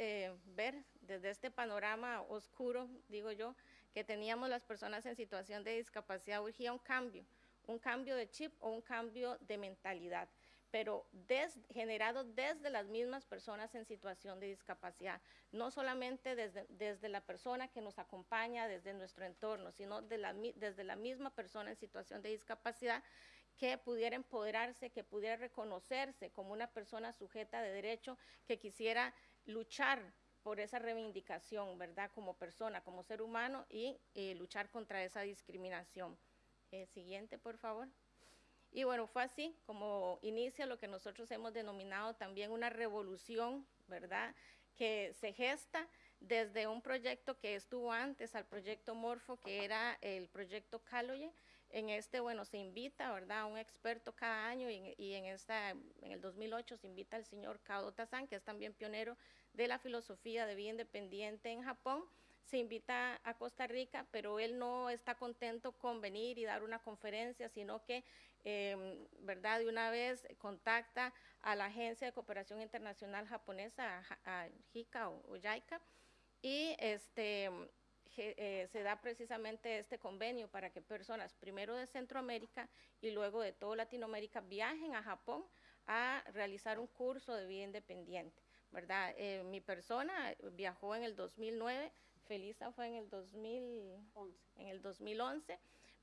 ver desde este panorama oscuro, digo yo, que teníamos las personas en situación de discapacidad, urgía un cambio un cambio de chip o un cambio de mentalidad, pero generado desde las mismas personas en situación de discapacidad, no solamente desde, desde la persona que nos acompaña, desde nuestro entorno, sino desde la misma persona en situación de discapacidad que pudiera empoderarse, que pudiera reconocerse como una persona sujeta de derecho, que quisiera luchar por esa reivindicación, ¿verdad? Como persona, como ser humano y eh, luchar contra esa discriminación. Eh, siguiente, por favor. Y bueno, fue así como inicia lo que nosotros hemos denominado también una revolución, ¿verdad? Que se gesta desde un proyecto que estuvo antes al proyecto Morfo, que era el proyecto Caloye. En este, bueno, se invita, ¿verdad?, a un experto cada año y en, esta, en el 2008 se invita al señor Kao Tazan, que es también pionero de la filosofía de vida independiente en Japón se invita a Costa Rica, pero él no está contento con venir y dar una conferencia, sino que, em, ¿verdad? De una vez contacta a la Agencia de Cooperación Internacional Japonesa, a, JICA o, JICA, y este, eh, se da precisamente este convenio para que personas, primero de Centroamérica y luego de toda Latinoamérica, viajen a Japón a realizar un curso de vida independiente, ¿verdad? Eh, mi persona viajó en el 2009 Felisa fue en el 2011, en el 2011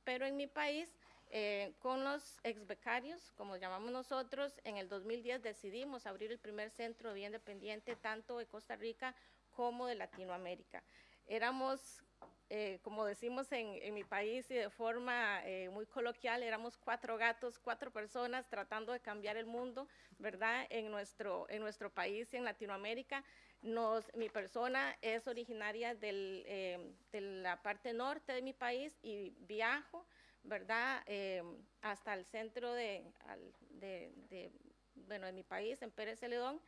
pero en mi país, eh, con los ex becarios, como llamamos nosotros, en el 2010 decidimos abrir el primer centro de vida independiente tanto de Costa Rica como de Latinoamérica. Éramos eh, como decimos en, mi país y de forma eh, muy coloquial, éramos cuatro gatos, cuatro personas tratando de cambiar el mundo, ¿verdad? En nuestro, en nuestro país y en Latinoamérica. Nos, mi persona es originaria del, eh, de la parte norte de mi país y viajo, ¿verdad? hasta el centro de, de, de, bueno, de mi país, en Pérez Celedón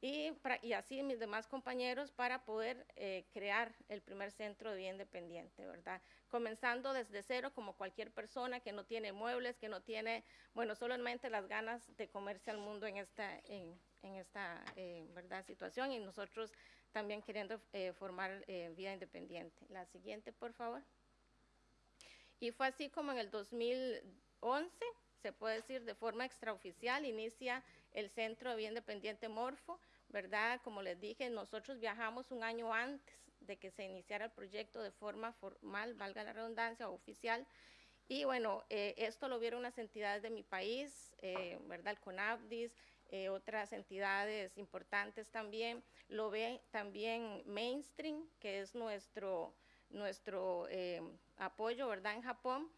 y, y así mis demás compañeros para poder eh, crear el primer centro de vida independiente, ¿verdad? Comenzando desde cero como cualquier persona que no tiene muebles, que no tiene, bueno, solamente las ganas de comerse al mundo en esta, en, en esta eh, ¿verdad? situación y nosotros también queriendo eh, formar vida independiente. La siguiente, por favor. Y fue así como en el 2011, se puede decir de forma extraoficial, inicia el Centro de Vida Independiente Morfo, ¿verdad? Como les dije, nosotros viajamos un año antes de que se iniciara el proyecto de forma formal, valga la redundancia, oficial. Y bueno, eh, esto lo vieron las entidades de mi país, eh, ¿verdad? El CONABDIS, eh, otras entidades importantes también. Lo ve también Mainstream, que es nuestro, nuestro apoyo, ¿verdad? En Japón,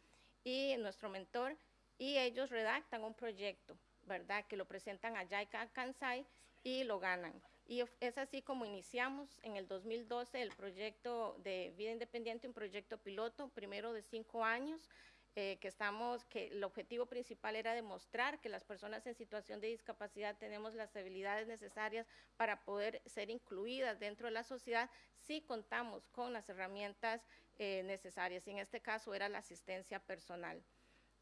y nuestro mentor. Y ellos redactan un proyecto, ¿verdad? Que lo presentan a JICA Kansai y lo ganan. Y es así como iniciamos en el 2012 el proyecto de vida independiente, un proyecto piloto, primero de cinco años, eh, que estamos, que el objetivo principal era demostrar que las personas en situación de discapacidad tenemos las habilidades necesarias para poder ser incluidas dentro de la sociedad si contamos con las herramientas eh, necesarias. Y en este caso era la asistencia personal.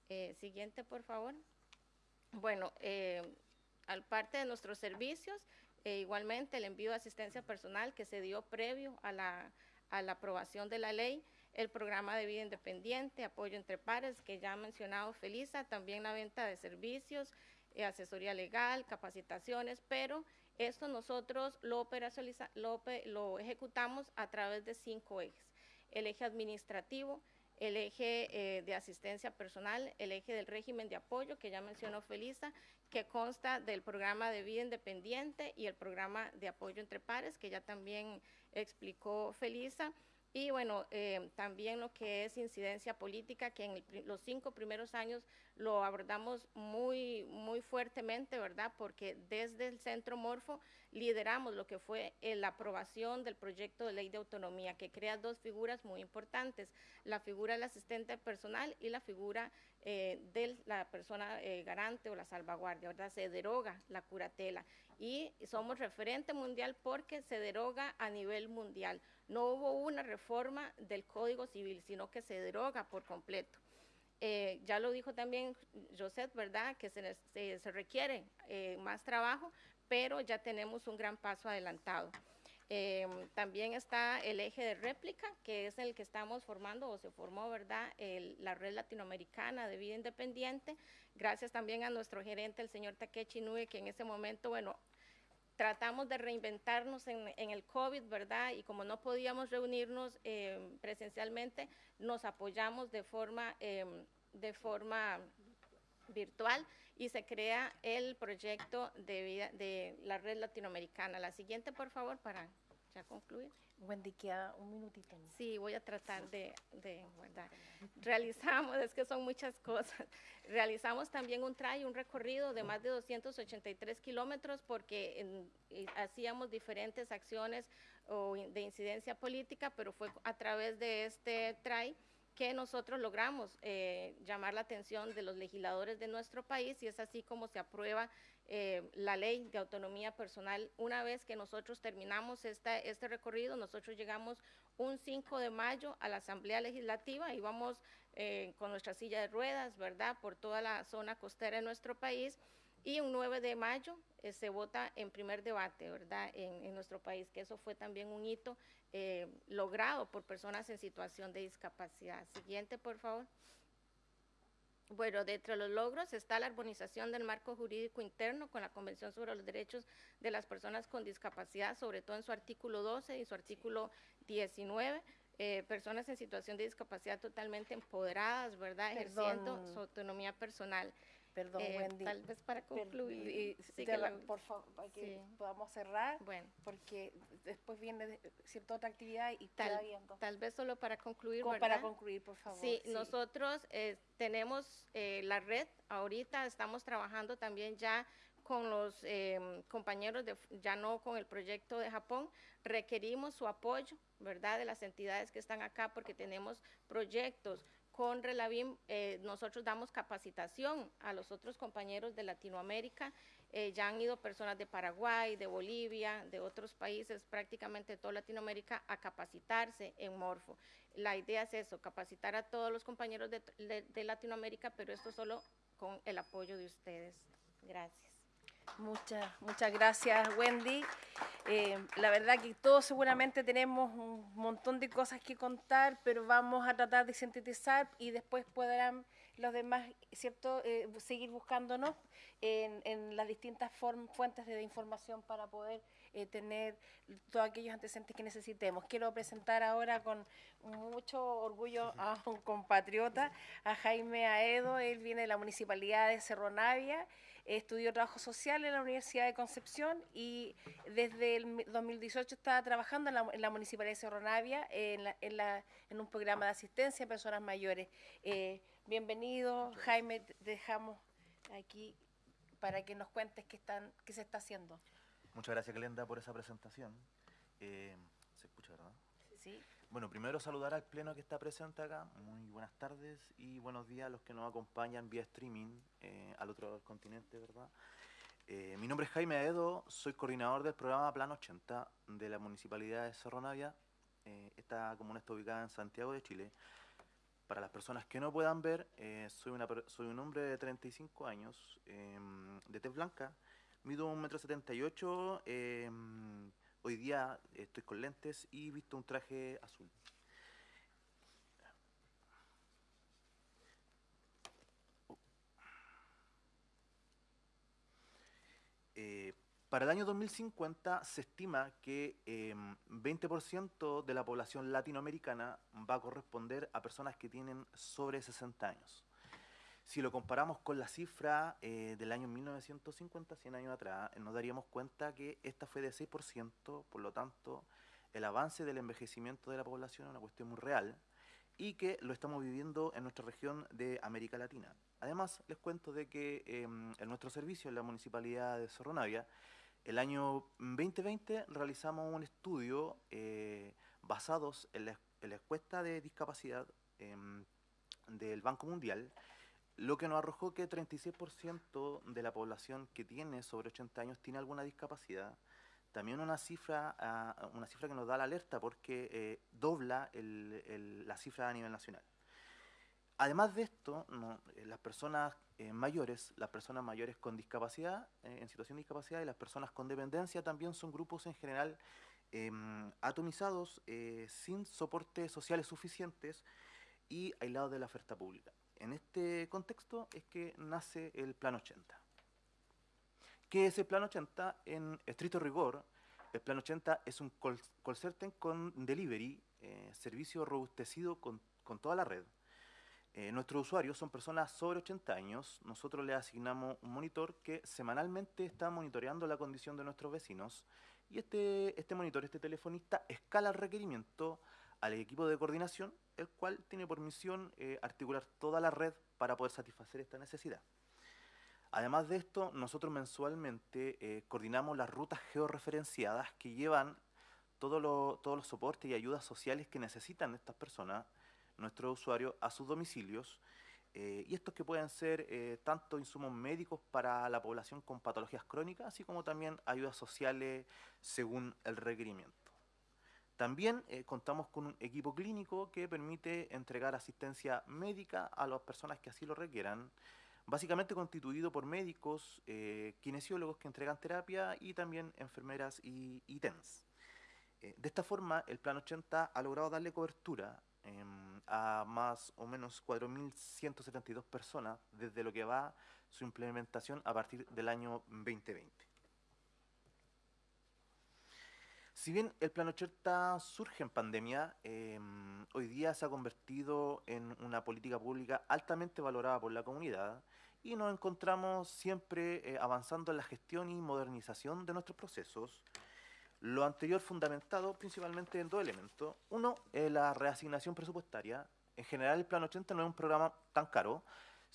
Eh, siguiente, por favor. Bueno, al parte de nuestros servicios, e igualmente el envío de asistencia personal que se dio previo a la, a la aprobación de la ley, el programa de vida independiente, apoyo entre pares, que ya ha mencionado Felisa, también la venta de servicios, eh, asesoría legal, capacitaciones, pero esto nosotros lo, lo, lo ejecutamos a través de cinco ejes. El eje administrativo, el eje eh, de asistencia personal, el eje del régimen de apoyo, que ya mencionó Felisa, que consta del programa de vida independiente y el programa de apoyo entre pares, que ya también explicó Felisa, y bueno, eh, también lo que es incidencia política, que en los cinco primeros años lo abordamos muy, muy fuertemente, ¿verdad? Porque desde el Centro Morfo lideramos lo que fue eh, la aprobación del proyecto de ley de autonomía, que crea dos figuras muy importantes, la figura del asistente personal y la figura eh, de la persona garante o la salvaguardia, ¿verdad? Se deroga la curatela y somos referente mundial porque se deroga a nivel mundial. No hubo una reforma del Código Civil, sino que se deroga por completo. Eh, ya lo dijo también José, ¿verdad? Que se, se, requiere eh, más trabajo, pero ya tenemos un gran paso adelantado. Eh, también está el eje de réplica, que es el que estamos formando o se formó, ¿verdad? la red latinoamericana de vida independiente. Gracias también a nuestro gerente, el señor Takechi Nue, que en ese momento, bueno, tratamos de reinventarnos en, el COVID, ¿verdad? Y como no podíamos reunirnos eh, presencialmente, nos apoyamos de forma, em, de forma virtual y se crea el proyecto de, vida, de la red latinoamericana. La siguiente, por favor, para ya concluir. Wendy, queda un minutito. Sí, voy a tratar de, de Realizamos, es que son muchas cosas. Realizamos también un try, un recorrido de más de 283 kilómetros porque hacíamos diferentes acciones de incidencia política, pero fue a través de este try que nosotros logramos eh, llamar la atención de los legisladores de nuestro país y es así como se aprueba eh, la ley de autonomía personal. Una vez que nosotros terminamos esta, este recorrido, nosotros llegamos un 5 de mayo a la Asamblea Legislativa y vamos eh, con nuestra silla de ruedas, ¿verdad?, por toda la zona costera de nuestro país. Y un 9 de mayo eh, se vota en primer debate, ¿verdad?, en, en, nuestro país, que eso fue también un hito logrado por personas en situación de discapacidad. Siguiente, por favor. Bueno, dentro de los logros está la armonización del marco jurídico interno con la Convención sobre los Derechos de las Personas con Discapacidad, sobre todo en su artículo 12 y su artículo 19. Eh, personas en situación de discapacidad totalmente empoderadas, ¿verdad? Ejerciendo su autonomía personal. Perdón, eh, Wendy. Tal vez para concluir. por favor, para que podamos cerrar, bueno. porque después viene cierta otra actividad y tal, viendo. Tal vez solo para concluir, Para concluir, por favor. Sí, nosotros eh, tenemos eh, la red, ahorita estamos trabajando también ya con los em, compañeros, de, ya no con el proyecto de Japón, requerimos su apoyo, ¿verdad?, de las entidades que están acá porque tenemos proyectos con Relavim eh, nosotros damos capacitación a los otros compañeros de Latinoamérica. Eh, ya han ido personas de Paraguay, de Bolivia, de otros países, prácticamente toda Latinoamérica, a capacitarse en Morfo. La idea es eso, capacitar a todos los compañeros de Latinoamérica, pero esto solo con el apoyo de ustedes. Gracias. Muchas, muchas gracias, Wendy. Eh, la verdad que todos seguramente tenemos un montón de cosas que contar, pero vamos a tratar de sintetizar y después podrán los demás, ¿cierto?, eh, seguir buscándonos en, las distintas fuentes de información para poder eh, tener todos aquellos antecedentes que necesitemos. Quiero presentar ahora con mucho orgullo a un compatriota, a Jaime Aedo, él viene de la Municipalidad de Cerro Navia, estudió trabajo social en la Universidad de Concepción y desde el 2018 está trabajando en la, Municipalidad de Cerro Navia en, en, un programa de asistencia a personas mayores. Eh, bienvenido, Jaime, dejamos aquí para que nos cuentes qué, están, qué se está haciendo. Muchas gracias, Glenda, por esa presentación. Eh, ¿Se escucha, verdad? Sí. Bueno, primero saludar al pleno que está presente acá. Muy buenas tardes y buenos días a los que nos acompañan vía streaming eh, al otro continente, ¿verdad? Eh, mi nombre es Jaime Aedo, soy coordinador del programa Plan 80 de la Municipalidad de Cerro Navia. Eh, esta comuna está ubicada en Santiago de Chile. Para las personas que no puedan ver, soy un hombre de 35 años, em, de tez blanca, mido 1,78 m, Hoy día estoy con lentes y visto un traje azul. Eh, para el año 2050 se estima que 20% em, de la población latinoamericana va a corresponder a personas que tienen sobre 60 años. Si lo comparamos con la cifra eh, del año 1950, 100 años atrás, nos daríamos cuenta que esta fue de 6%, por lo tanto, el avance del envejecimiento de la población es una cuestión muy real y que lo estamos viviendo en nuestra región de América Latina. Además, les cuento de que em, en nuestro servicio, en la Municipalidad de Cerro Navia, el año 2020 realizamos un estudio eh, basados en la, en la, encuesta de discapacidad em, del Banco Mundial, lo que nos arrojó que 36% de la población que tiene sobre 80 años tiene alguna discapacidad. También una cifra, ah, una cifra que nos da la alerta porque eh, dobla la cifra a nivel nacional. Además de esto, eh, las personas eh, mayores, las personas mayores con discapacidad, en situación de discapacidad, y las personas con dependencia también son grupos en general em, atomizados, sin soportes sociales suficientes y aislados de la oferta pública. En este contexto es que nace el Plan 80. ¿Qué es el Plan 80? En estricto rigor, el Plan 80 es un call, con delivery, eh, servicio robustecido con, toda la red. Eh, nuestros usuarios son personas sobre 80 años. Nosotros les asignamos un monitor que semanalmente está monitoreando la condición de nuestros vecinos. Y este, este monitor, este telefonista, escala el requerimiento al equipo de coordinación, el cual tiene por misión eh, articular toda la red para poder satisfacer esta necesidad. Además de esto, nosotros mensualmente eh, coordinamos las rutas georreferenciadas que llevan todos los soportes y ayudas sociales que necesitan estas personas, nuestros usuarios, a sus domicilios, eh, y estos que pueden ser tanto insumos médicos para la población con patologías crónicas, así como también ayudas sociales según el requerimiento. También eh, contamos con un equipo clínico que permite entregar asistencia médica a las personas que así lo requieran, básicamente constituido por médicos, eh, kinesiólogos que entregan terapia y también enfermeras y, TENS. Eh, de esta forma, el Plan 80 ha logrado darle cobertura em, a más o menos 4.172 personas desde lo que va su implementación a partir del año 2020. Si bien el Plan 80 surge en pandemia, em, hoy día se ha convertido en una política pública altamente valorada por la comunidad y nos encontramos siempre eh, avanzando en la gestión y modernización de nuestros procesos. Lo anterior fundamentado principalmente en dos elementos. Uno, la reasignación presupuestaria. En general el Plan 80 no es un programa tan caro,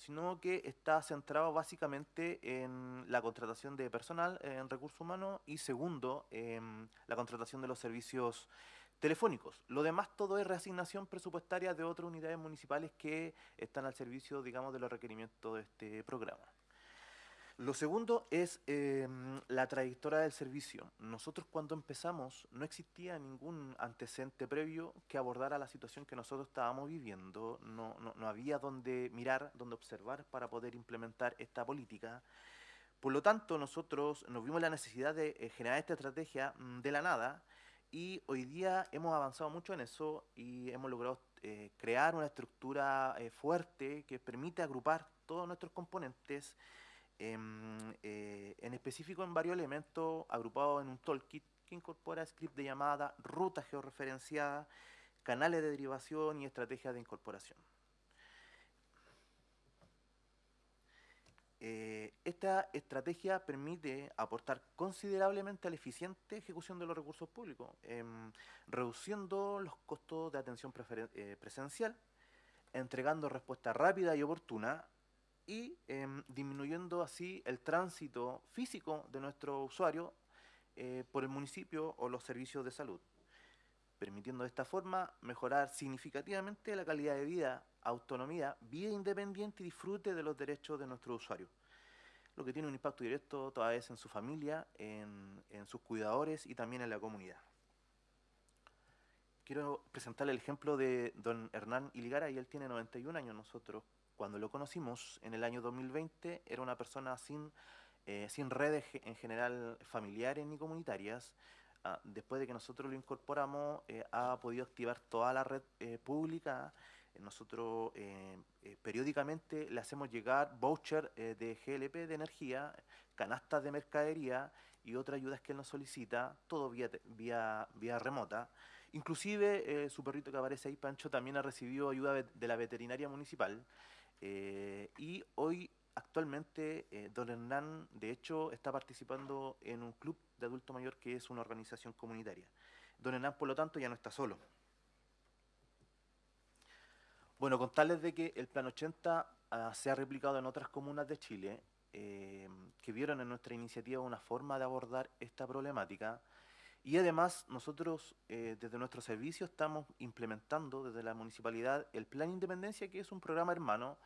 sino que está centrado básicamente en la contratación de personal en recursos humanos y segundo, en la contratación de los servicios telefónicos. Lo demás todo es reasignación presupuestaria de otras unidades municipales que están al servicio, digamos, de los requerimientos de este programa. Lo segundo es em, la trayectoria del servicio. Nosotros cuando empezamos no existía ningún antecedente previo que abordara la situación que nosotros estábamos viviendo. No, no había donde mirar, donde observar para poder implementar esta política. Por lo tanto, nosotros nos vimos la necesidad de eh, generar esta estrategia mm, de la nada y hoy día hemos avanzado mucho en eso y hemos logrado eh, crear una estructura eh, fuerte que permite agrupar todos nuestros componentes, em, eh, en específico en varios elementos agrupados en un toolkit que incorpora script de llamada, ruta georreferenciada, canales de derivación y estrategias de incorporación. Eh, esta estrategia permite aportar considerablemente a la eficiente ejecución de los recursos públicos, em, reduciendo los costos de atención eh, presencial, entregando respuesta rápida y oportuna y em, disminuyendo así el tránsito físico de nuestro usuario eh, por el municipio o los servicios de salud, permitiendo de esta forma mejorar significativamente la calidad de vida autonomía, vida independiente y disfrute de los derechos de nuestros usuarios. Lo que tiene un impacto directo toda vez en su familia, en, sus cuidadores y también en la comunidad. Quiero presentarle el ejemplo de don Hernán Iligara, y él tiene 91 años. Nosotros, cuando lo conocimos en el año 2020, era una persona sin, eh, sin redes en general familiares ni comunitarias. Ah, después de que nosotros lo incorporamos, eh, ha podido activar toda la red eh, pública, nosotros eh, eh, periódicamente le hacemos llegar voucher eh, de GLP de energía, canastas de mercadería y otras ayudas que él nos solicita, todo vía, vía, vía remota. Inclusive su perrito que aparece ahí, Pancho, también ha recibido ayuda de la veterinaria municipal. Y hoy, actualmente, don Hernán, de hecho, está participando en un club de adulto mayor que es una organización comunitaria. Don Hernán, por lo tanto, ya no está solo. Bueno, contarles de que el Plan 80 ah, se ha replicado en otras comunas de Chile eh, que vieron en nuestra iniciativa una forma de abordar esta problemática y además nosotros eh, desde nuestro servicio estamos implementando desde la municipalidad el Plan Independencia que es un programa hermano,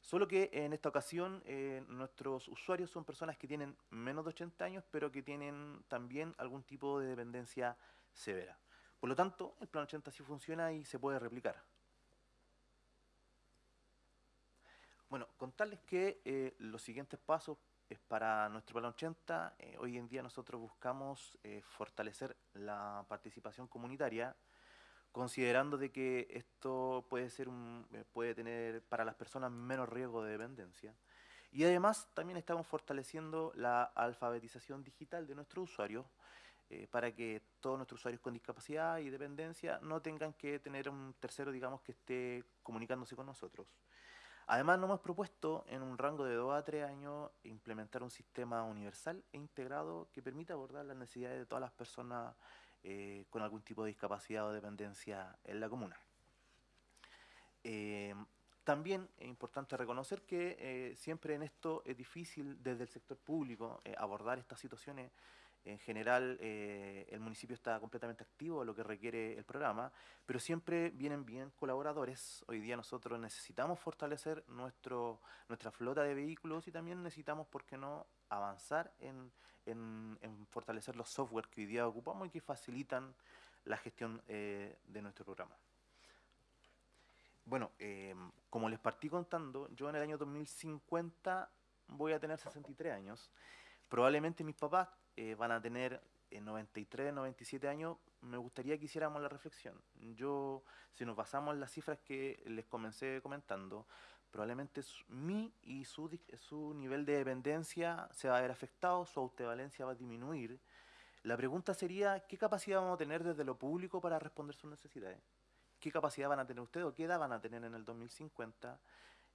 solo que en esta ocasión eh, nuestros usuarios son personas que tienen menos de 80 años pero que tienen también algún tipo de dependencia severa. Por lo tanto, el Plan 80 sí funciona y se puede replicar. Bueno, contarles que eh, los siguientes pasos para nuestro plan 80. Eh, hoy en día nosotros buscamos eh, fortalecer la participación comunitaria, considerando de que esto puede ser un, puede tener para las personas menos riesgo de dependencia. Y además también estamos fortaleciendo la alfabetización digital de nuestros usuarios para que todos nuestros usuarios con discapacidad y dependencia no tengan que tener un tercero, digamos, que esté comunicándose con nosotros. Además, nos hemos propuesto en un rango de 2 a 3 años implementar un sistema universal e integrado que permita abordar las necesidades de todas las personas eh, con algún tipo de discapacidad o dependencia en la comuna. Eh, también es importante reconocer que eh, siempre en esto es difícil desde el sector público abordar estas situaciones en general, eh, el municipio está completamente activo, lo que requiere el programa, pero siempre vienen bien colaboradores. Hoy día nosotros necesitamos fortalecer nuestro, nuestra flota de vehículos y también necesitamos, ¿por qué no?, avanzar en, fortalecer los software que hoy día ocupamos y que facilitan la gestión eh, de nuestro programa. Bueno, eh, como les partí contando, yo en el año 2050 voy a tener 63 años. Probablemente mis papás eh, van a tener en 93, 97 años, me gustaría que hiciéramos la reflexión. Yo, si nos basamos en las cifras que les comencé comentando, probablemente mi y su, su nivel de dependencia se va a ver afectado, su autovalencia va a disminuir. La pregunta sería, ¿qué capacidad vamos a tener desde lo público para responder sus necesidades? ¿Qué capacidad van a tener ustedes o qué edad van a tener en el 2050?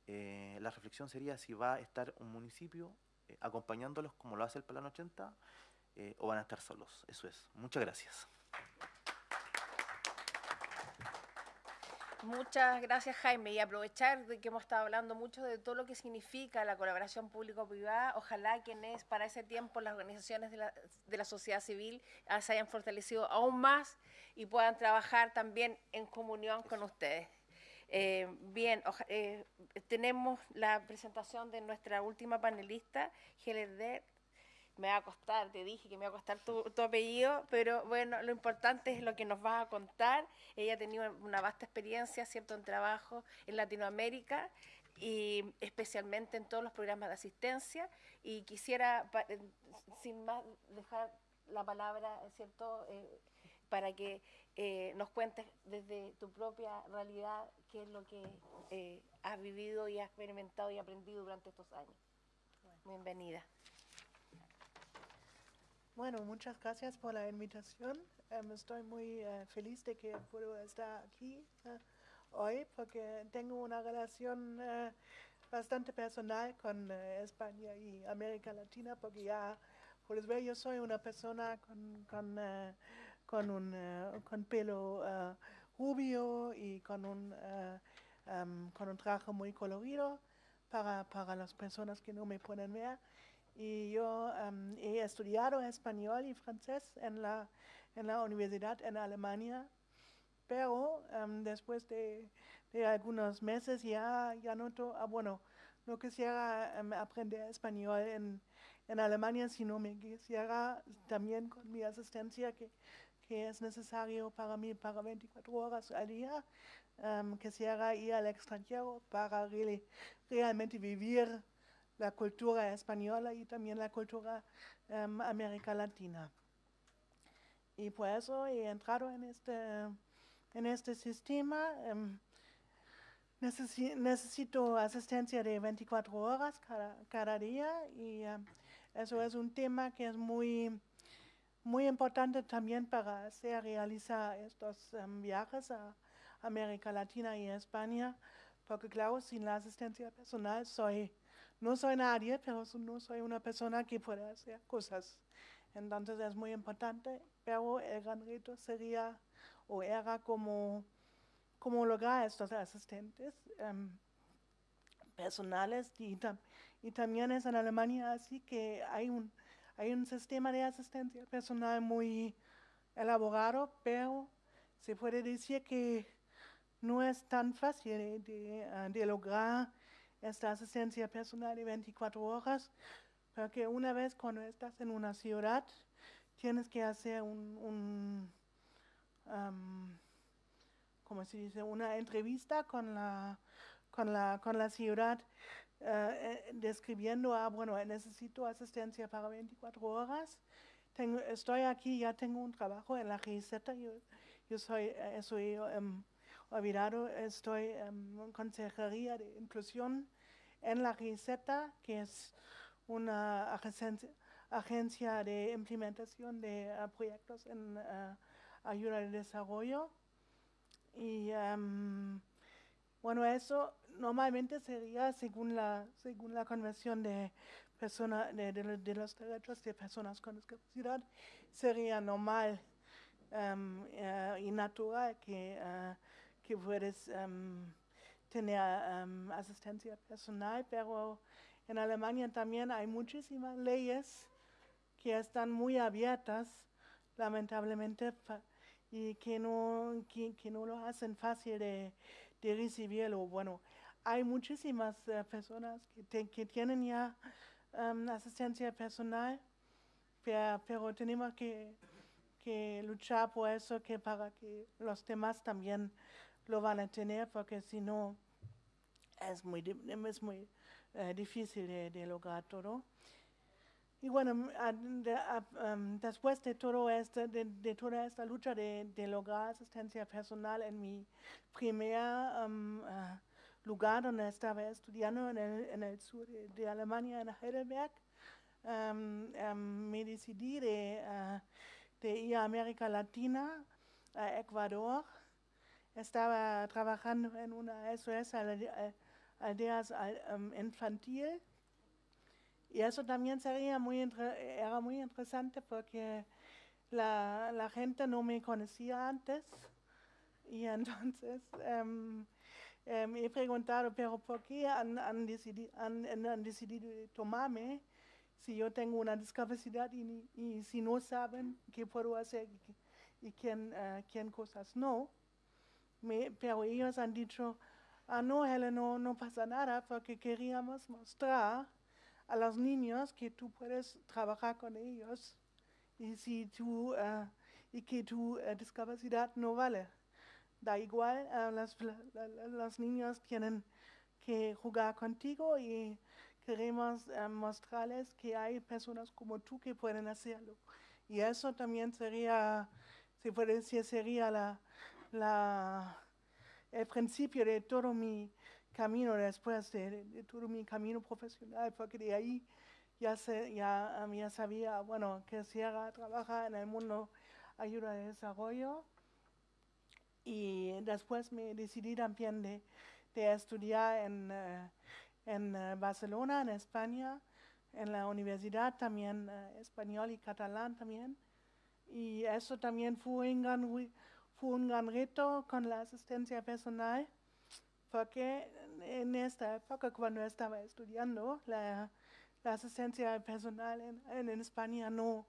Eh, la reflexión sería si va a estar un municipio eh, acompañándolos como lo hace el Plan 80 eh, o van a estar solos. Eso es. Muchas gracias. Muchas gracias, Jaime. Y aprovechar de que hemos estado hablando mucho de todo lo que significa la colaboración público-privada. Ojalá quienes para ese tiempo las organizaciones de la, de la sociedad civil ah, se hayan fortalecido aún más y puedan trabajar también en comunión con ustedes. Eh, bien, eh, tenemos la presentación de nuestra última panelista, Heller me va a costar, te dije que me va a costar tu, apellido, pero bueno, lo importante es lo que nos vas a contar. Ella ha tenido una vasta experiencia, ¿cierto?, en trabajo en Latinoamérica y especialmente en todos los programas de asistencia. Y quisiera, eh, sin más, dejar la palabra, ¿cierto?, eh, para que eh, nos cuentes desde tu propia realidad qué es lo que has vivido y has experimentado y aprendido durante estos años. Bienvenida. Bueno, muchas gracias por la invitación. Em, estoy muy eh, feliz de que puedo estar aquí eh, hoy porque tengo una relación eh, bastante personal con España y América Latina porque ya, puedes ver, yo soy una persona con, con, con un con pelo rubio y con un, em, con un traje muy colorido para, para las personas que no me pueden ver y yo em, he estudiado español y francés en la, en la universidad en Alemania, pero em, después de, de, algunos meses ya, ya noto, ah, bueno, no quisiera um, aprender español en, en Alemania, sino me quisiera también con mi asistencia que, que es necesario para mí para 24 horas al día, quisiera ir al extranjero para realmente vivir la cultura española y también la cultura um, América Latina. Y por eso he entrado en este, en este sistema. Um, necesito asistencia de 24 horas cada, día y um, eso es un tema que es muy, muy importante también para hacer realizar estos viajes a América Latina y España, porque claro, sin la asistencia personal soy no soy nadie, pero no soy una persona que puede hacer cosas. Entonces es muy importante, pero el gran reto sería o era como, como lograr estos asistentes em, personales y, también es en Alemania así que hay un, hay un sistema de asistencia personal muy elaborado, pero se puede decir que no es tan fácil de lograr esta asistencia personal de 24 horas, porque una vez cuando estás en una ciudad, tienes que hacer un, como se dice, una entrevista con la, con la, con la ciudad, eh, eh, describiendo, ah, bueno, necesito asistencia para 24 horas. Tengo, estoy aquí, ya tengo un trabajo en la GZ, yo, soy, soy um, olvidado, estoy en consejería de inclusión en la receta, que es una agencia, de implementación de ah, proyectos en ah, ayuda al desarrollo. Y bueno, eso normalmente sería según la, según la Convención de, persona, de, los Derechos de Personas con Discapacidad, sería normal eh, y natural que, que puedes tener asistencia personal, pero en Alemania también hay muchísimas leyes que están muy abiertas, lamentablemente, y que no, que, no lo hacen fácil de, recibirlo. Bueno, hay muchísimas eh, personas que, tienen ya asistencia personal, pero, pero tenemos que, que, luchar por eso que para que los demás también lo van a tener porque si no es muy, es muy eh, difícil de, lograr todo. Y bueno, después de, todo este, de, toda esta lucha de, lograr asistencia personal en mi primer ah, lugar donde estaba estudiando en el, en el sur de, Alemania, en Heidelberg, me decidí de, ah, de ir a América Latina, a Ecuador, estaba trabajando en una SOS aldeas um, infantil y eso también sería muy era muy interesante porque la, gente no me conocía antes Y entonces em, em, he preguntado, pero ¿por qué han, han, decidido, han, decidido tomarme si yo tengo una discapacidad y, si no saben qué puedo hacer y, quién, uh, quién cosas no? Me, pero ellos han dicho, ah, no, Helen, no, no pasa nada porque queríamos mostrar a los niños que tú puedes trabajar con ellos y, si tú, uh, y que tu uh, discapacidad no vale. Da igual, uh, la, la, los niños tienen que jugar contigo y queremos mostrarles que hay personas como tú que pueden hacerlo. Y eso también sería, se puede decir, sería la, la, el principio de todo mi camino después de, de, todo mi camino profesional, porque de ahí ya, se, ya, um, ya sabía, bueno, que quisiera trabajar en el mundo ayuda de desarrollo y después me decidí también de, de estudiar en, uh, en uh, Barcelona, en España, en la universidad también uh, español y catalán también. Y eso también fue un gran, fue un gran reto con la asistencia personal, porque en esta época, cuando estaba estudiando, la, la asistencia personal en, España no,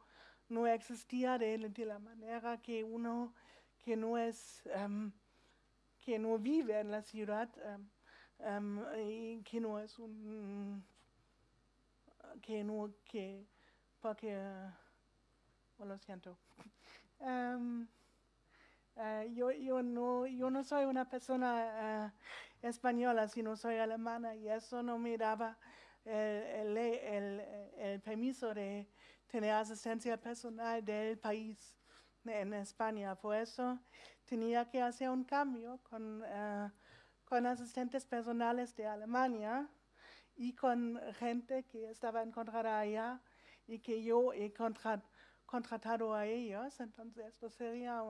existía de, la manera que uno que no es, um, que no vive en la ciudad um, um, y que no es un, que no, que, porque, uh, lo siento. Uh, yo, yo, no, yo no soy una persona uh, española, sino soy alemana y eso no me daba el, el, el, permiso de tener asistencia personal del país en España. Por eso tenía que hacer un cambio con, uh, con asistentes personales de Alemania y con gente que estaba encontrada allá y que yo he contrat, contratado a ellos. Entonces esto sería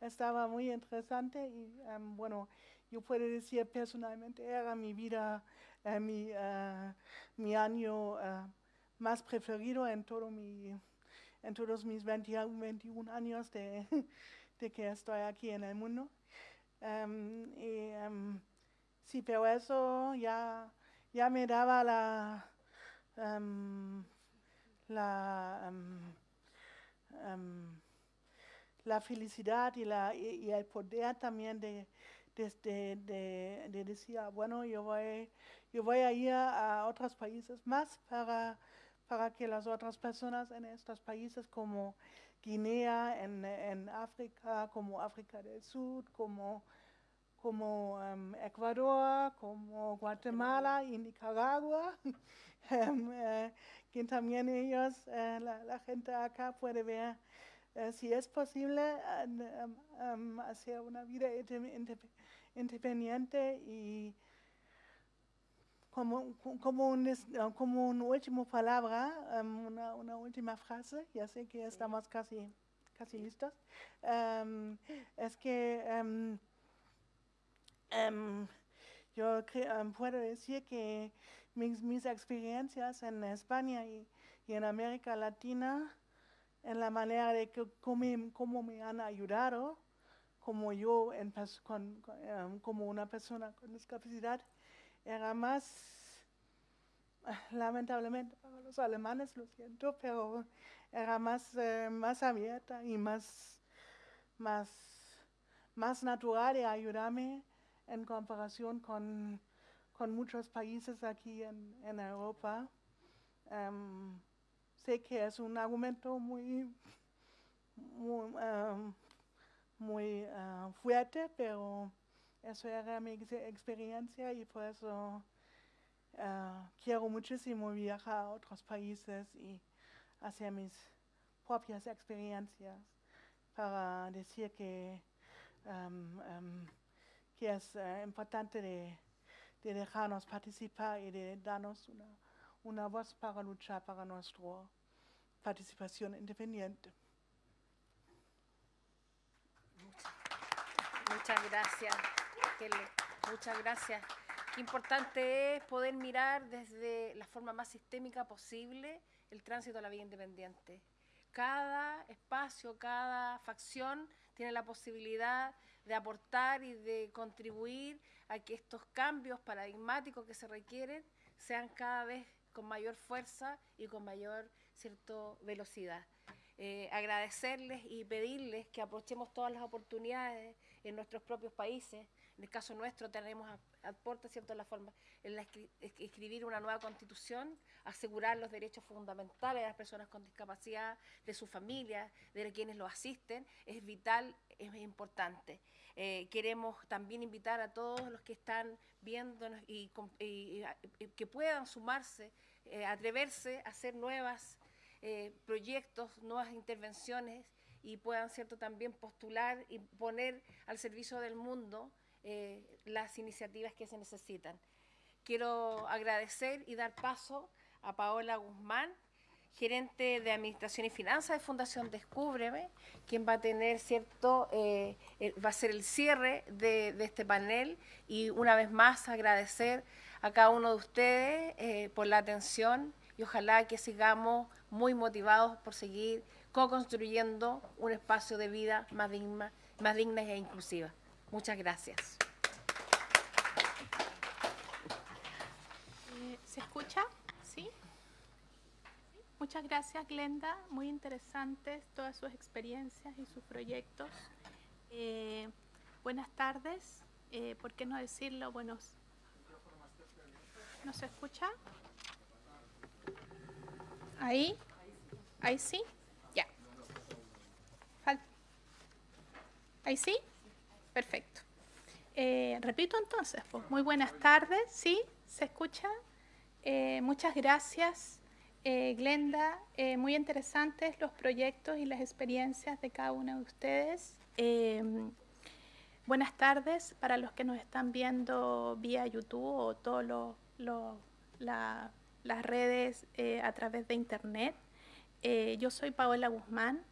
estaba muy interesante y um, bueno, yo puedo decir personalmente era mi vida, uh, mi, uh, mi año uh, más preferido en todo mi, en todos mis 20, 21 años de, de, que estoy aquí en el mundo. Um, y, um, sí, pero eso ya, ya me daba la, la la felicidad y, la, y, el poder también de, de, decir, ah, bueno, yo voy, yo voy a ir a, otros países más para, para que las otras personas en estos países como Guinea, en, en África, como África del Sur, como, como um, Ecuador, como Guatemala y Nicaragua, um, eh, que también ellos, eh, la, la gente acá puede ver Uh, si es posible um, um, hacer una vida independiente y como, como, un, como una última palabra, um, una, una, última frase, ya sé que estamos casi, casi listos, es que yo puedo decir que mis, mis experiencias en España y, y en América Latina en la manera de que, cómo, me han ayudado, como yo, en, con, um, como una persona con discapacidad, era más, lamentablemente para los alemanes, lo siento, pero era más, eh, más abierta y más, más, más natural de ayudarme en comparación con, con muchos países aquí en, en Europa. Um, sé que es un argumento muy, muy, fuerte, pero eso era mi experiencia y por eso uh, quiero muchísimo viajar a otros países y hacer mis propias experiencias para decir que, que es uh, importante de, dejarnos participar y de darnos una, una voz para luchar para nuestro participación independiente. Muchas gracias, Muchas gracias. Qué importante es poder mirar desde la forma más sistémica posible el tránsito a la vida independiente. Cada espacio, cada facción tiene la posibilidad de aportar y de contribuir a que estos cambios paradigmáticos que se requieren sean cada vez con mayor fuerza y con mayor cierto velocidad. Eh, agradecerles y pedirles que aprovechemos todas las oportunidades en nuestros propios países. En el caso nuestro tenemos aporta cierto la forma en la escribir una nueva constitución, asegurar los derechos fundamentales de las personas con discapacidad, de sus familias, de quienes los asisten, es vital, es importante. Eh, queremos también invitar a todos los que están viéndonos y, que puedan sumarse, eh, atreverse a hacer nuevos eh, proyectos, nuevas intervenciones y puedan cierto también postular y poner al servicio del mundo las iniciativas que se necesitan. Quiero agradecer y dar paso a Paola Guzmán, gerente de Administración y Finanzas de Fundación Descúbreme, quien va a tener, ¿cierto?, eh, va a ser el cierre de, este panel y una vez más agradecer a cada uno de ustedes eh, por la atención y ojalá que sigamos muy motivados por seguir co-construyendo un espacio de vida más digna, más digna e inclusiva. Muchas gracias. Eh, ¿Se escucha? Muchas gracias, Glenda. Muy interesantes todas sus experiencias y sus proyectos. Eh, buenas tardes. Eh, ¿Por qué no decirlo? Buenos. ¿No se escucha? Ahí. Ahí sí. Ya. Ahí sí. Perfecto. Eh, repito entonces, pues, muy buenas tardes. ¿Sí? ¿Se escucha? muchas gracias. Eh, Glenda, eh, muy interesantes los proyectos y las experiencias de cada uno de ustedes. Em, buenas tardes para los que nos están viendo vía YouTube o todas las redes eh, a través de Internet. yo soy Paola Guzmán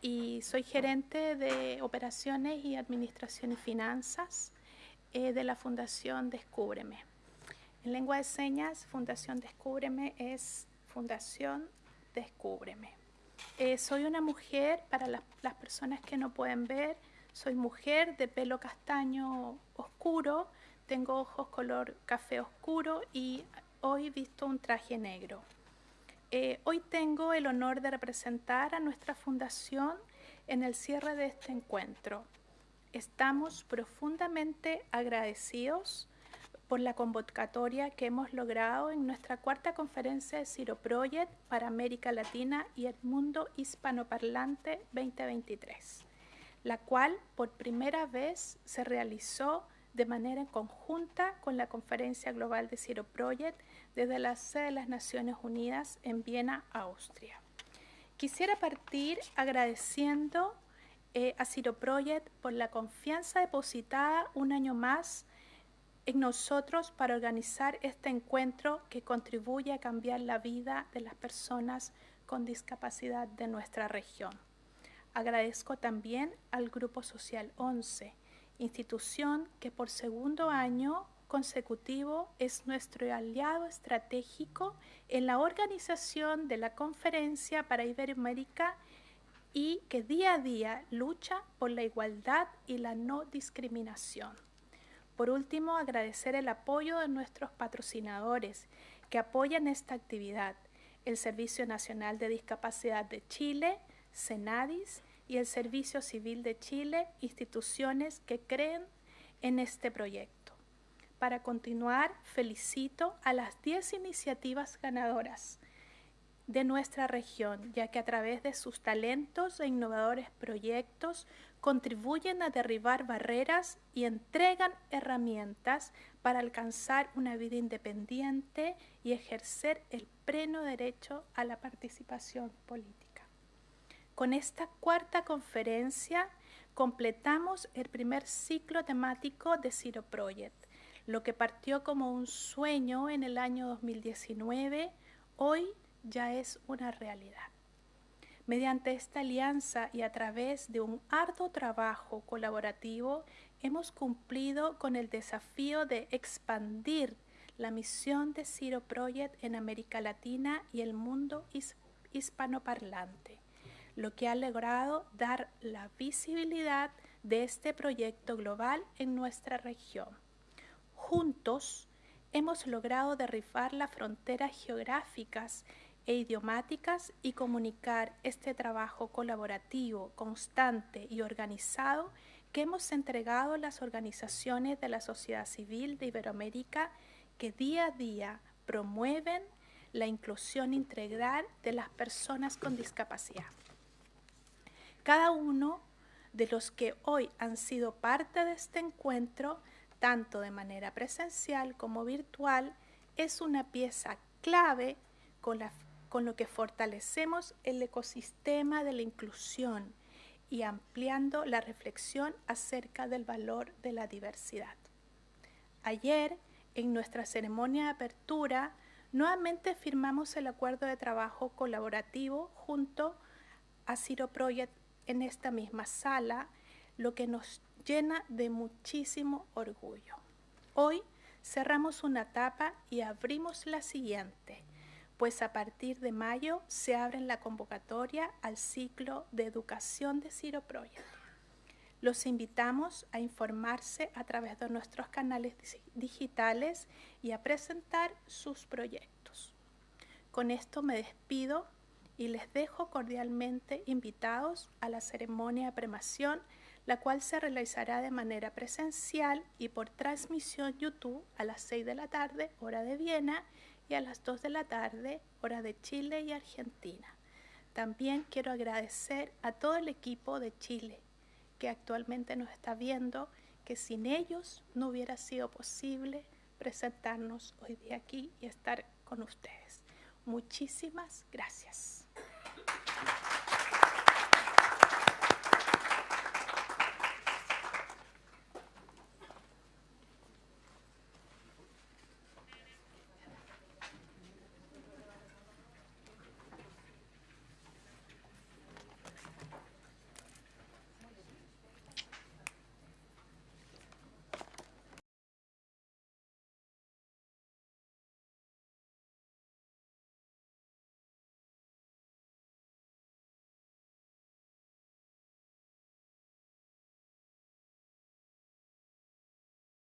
y soy gerente de operaciones y administración y finanzas de la Fundación Descúbreme. En lengua de señas, Fundación Descúbreme es Fundación Descúbreme. Eh, soy una mujer, para las personas que no pueden ver, soy mujer de pelo castaño oscuro, tengo ojos color café oscuro y hoy visto un traje negro. Eh, hoy tengo el honor de representar a nuestra fundación en el cierre de este encuentro. Estamos profundamente agradecidos por la convocatoria que hemos logrado en nuestra cuarta conferencia de Ciro Project para América Latina y el mundo hispanoparlante 2023, la cual por primera vez se realizó de manera conjunta con la Conferencia Global de Ciro Project desde la sede de las Naciones Unidas en Viena, Austria. Quisiera partir agradeciendo eh, a Ciro Project por la confianza depositada un año más en nosotros para organizar este encuentro que contribuye a cambiar la vida de las personas con discapacidad de nuestra región. Agradezco también al Grupo Social 11, institución que por segundo año consecutivo es nuestro aliado estratégico en la organización de la conferencia para Iberoamérica y que día a día lucha por la igualdad y la no discriminación. Por último, agradecer el apoyo de nuestros patrocinadores que apoyan esta actividad, el Servicio Nacional de Discapacidad de Chile, CENADIS y el Servicio Civil de Chile, instituciones que creen en este proyecto. Para continuar, felicito a las 10 iniciativas ganadoras de nuestra región, ya que a través de sus talentos e innovadores proyectos contribuyen a derribar barreras y entregan herramientas para alcanzar una vida independiente y ejercer el pleno derecho a la participación política. Con esta cuarta conferencia completamos el primer ciclo temático de Ciro Project. Lo que partió como un sueño en el año 2019, hoy ya es una realidad. Mediante esta alianza y a través de un arduo trabajo colaborativo, hemos cumplido con el desafío de expandir la misión de Ciro Project en América Latina y el mundo hispanoparlante, lo que ha logrado dar la visibilidad de este proyecto global en nuestra región. Juntos hemos logrado derribar las fronteras geográficas e idiomáticas y comunicar este trabajo colaborativo, constante y organizado que hemos entregado las organizaciones de la sociedad civil de Iberoamérica que día a día promueven la inclusión integral de las personas con discapacidad. Cada uno de los que hoy han sido parte de este encuentro, tanto de manera presencial como virtual, es una pieza clave con, con lo que fortalecemos el ecosistema de la inclusión y ampliando la reflexión acerca del valor de la diversidad. Ayer, en nuestra ceremonia de apertura, nuevamente firmamos el acuerdo de trabajo colaborativo junto a Ciro Project en esta misma sala, lo que nos llena de muchísimo orgullo. Hoy cerramos una etapa y abrimos la siguiente, pues a partir de mayo se abre la convocatoria al ciclo de educación de Ciro Project. Los invitamos a informarse a través de nuestros canales digitales y a presentar sus proyectos. Con esto me despido y les dejo cordialmente invitados a la ceremonia de premación, la cual se realizará de manera presencial y por transmisión YouTube a las 6 de la tarde, hora de Viena, y a las 2 de la tarde, hora de Chile y Argentina. También quiero agradecer a todo el equipo de Chile que actualmente nos está viendo, que sin ellos no hubiera sido posible presentarnos hoy día aquí y estar con ustedes. Muchísimas gracias.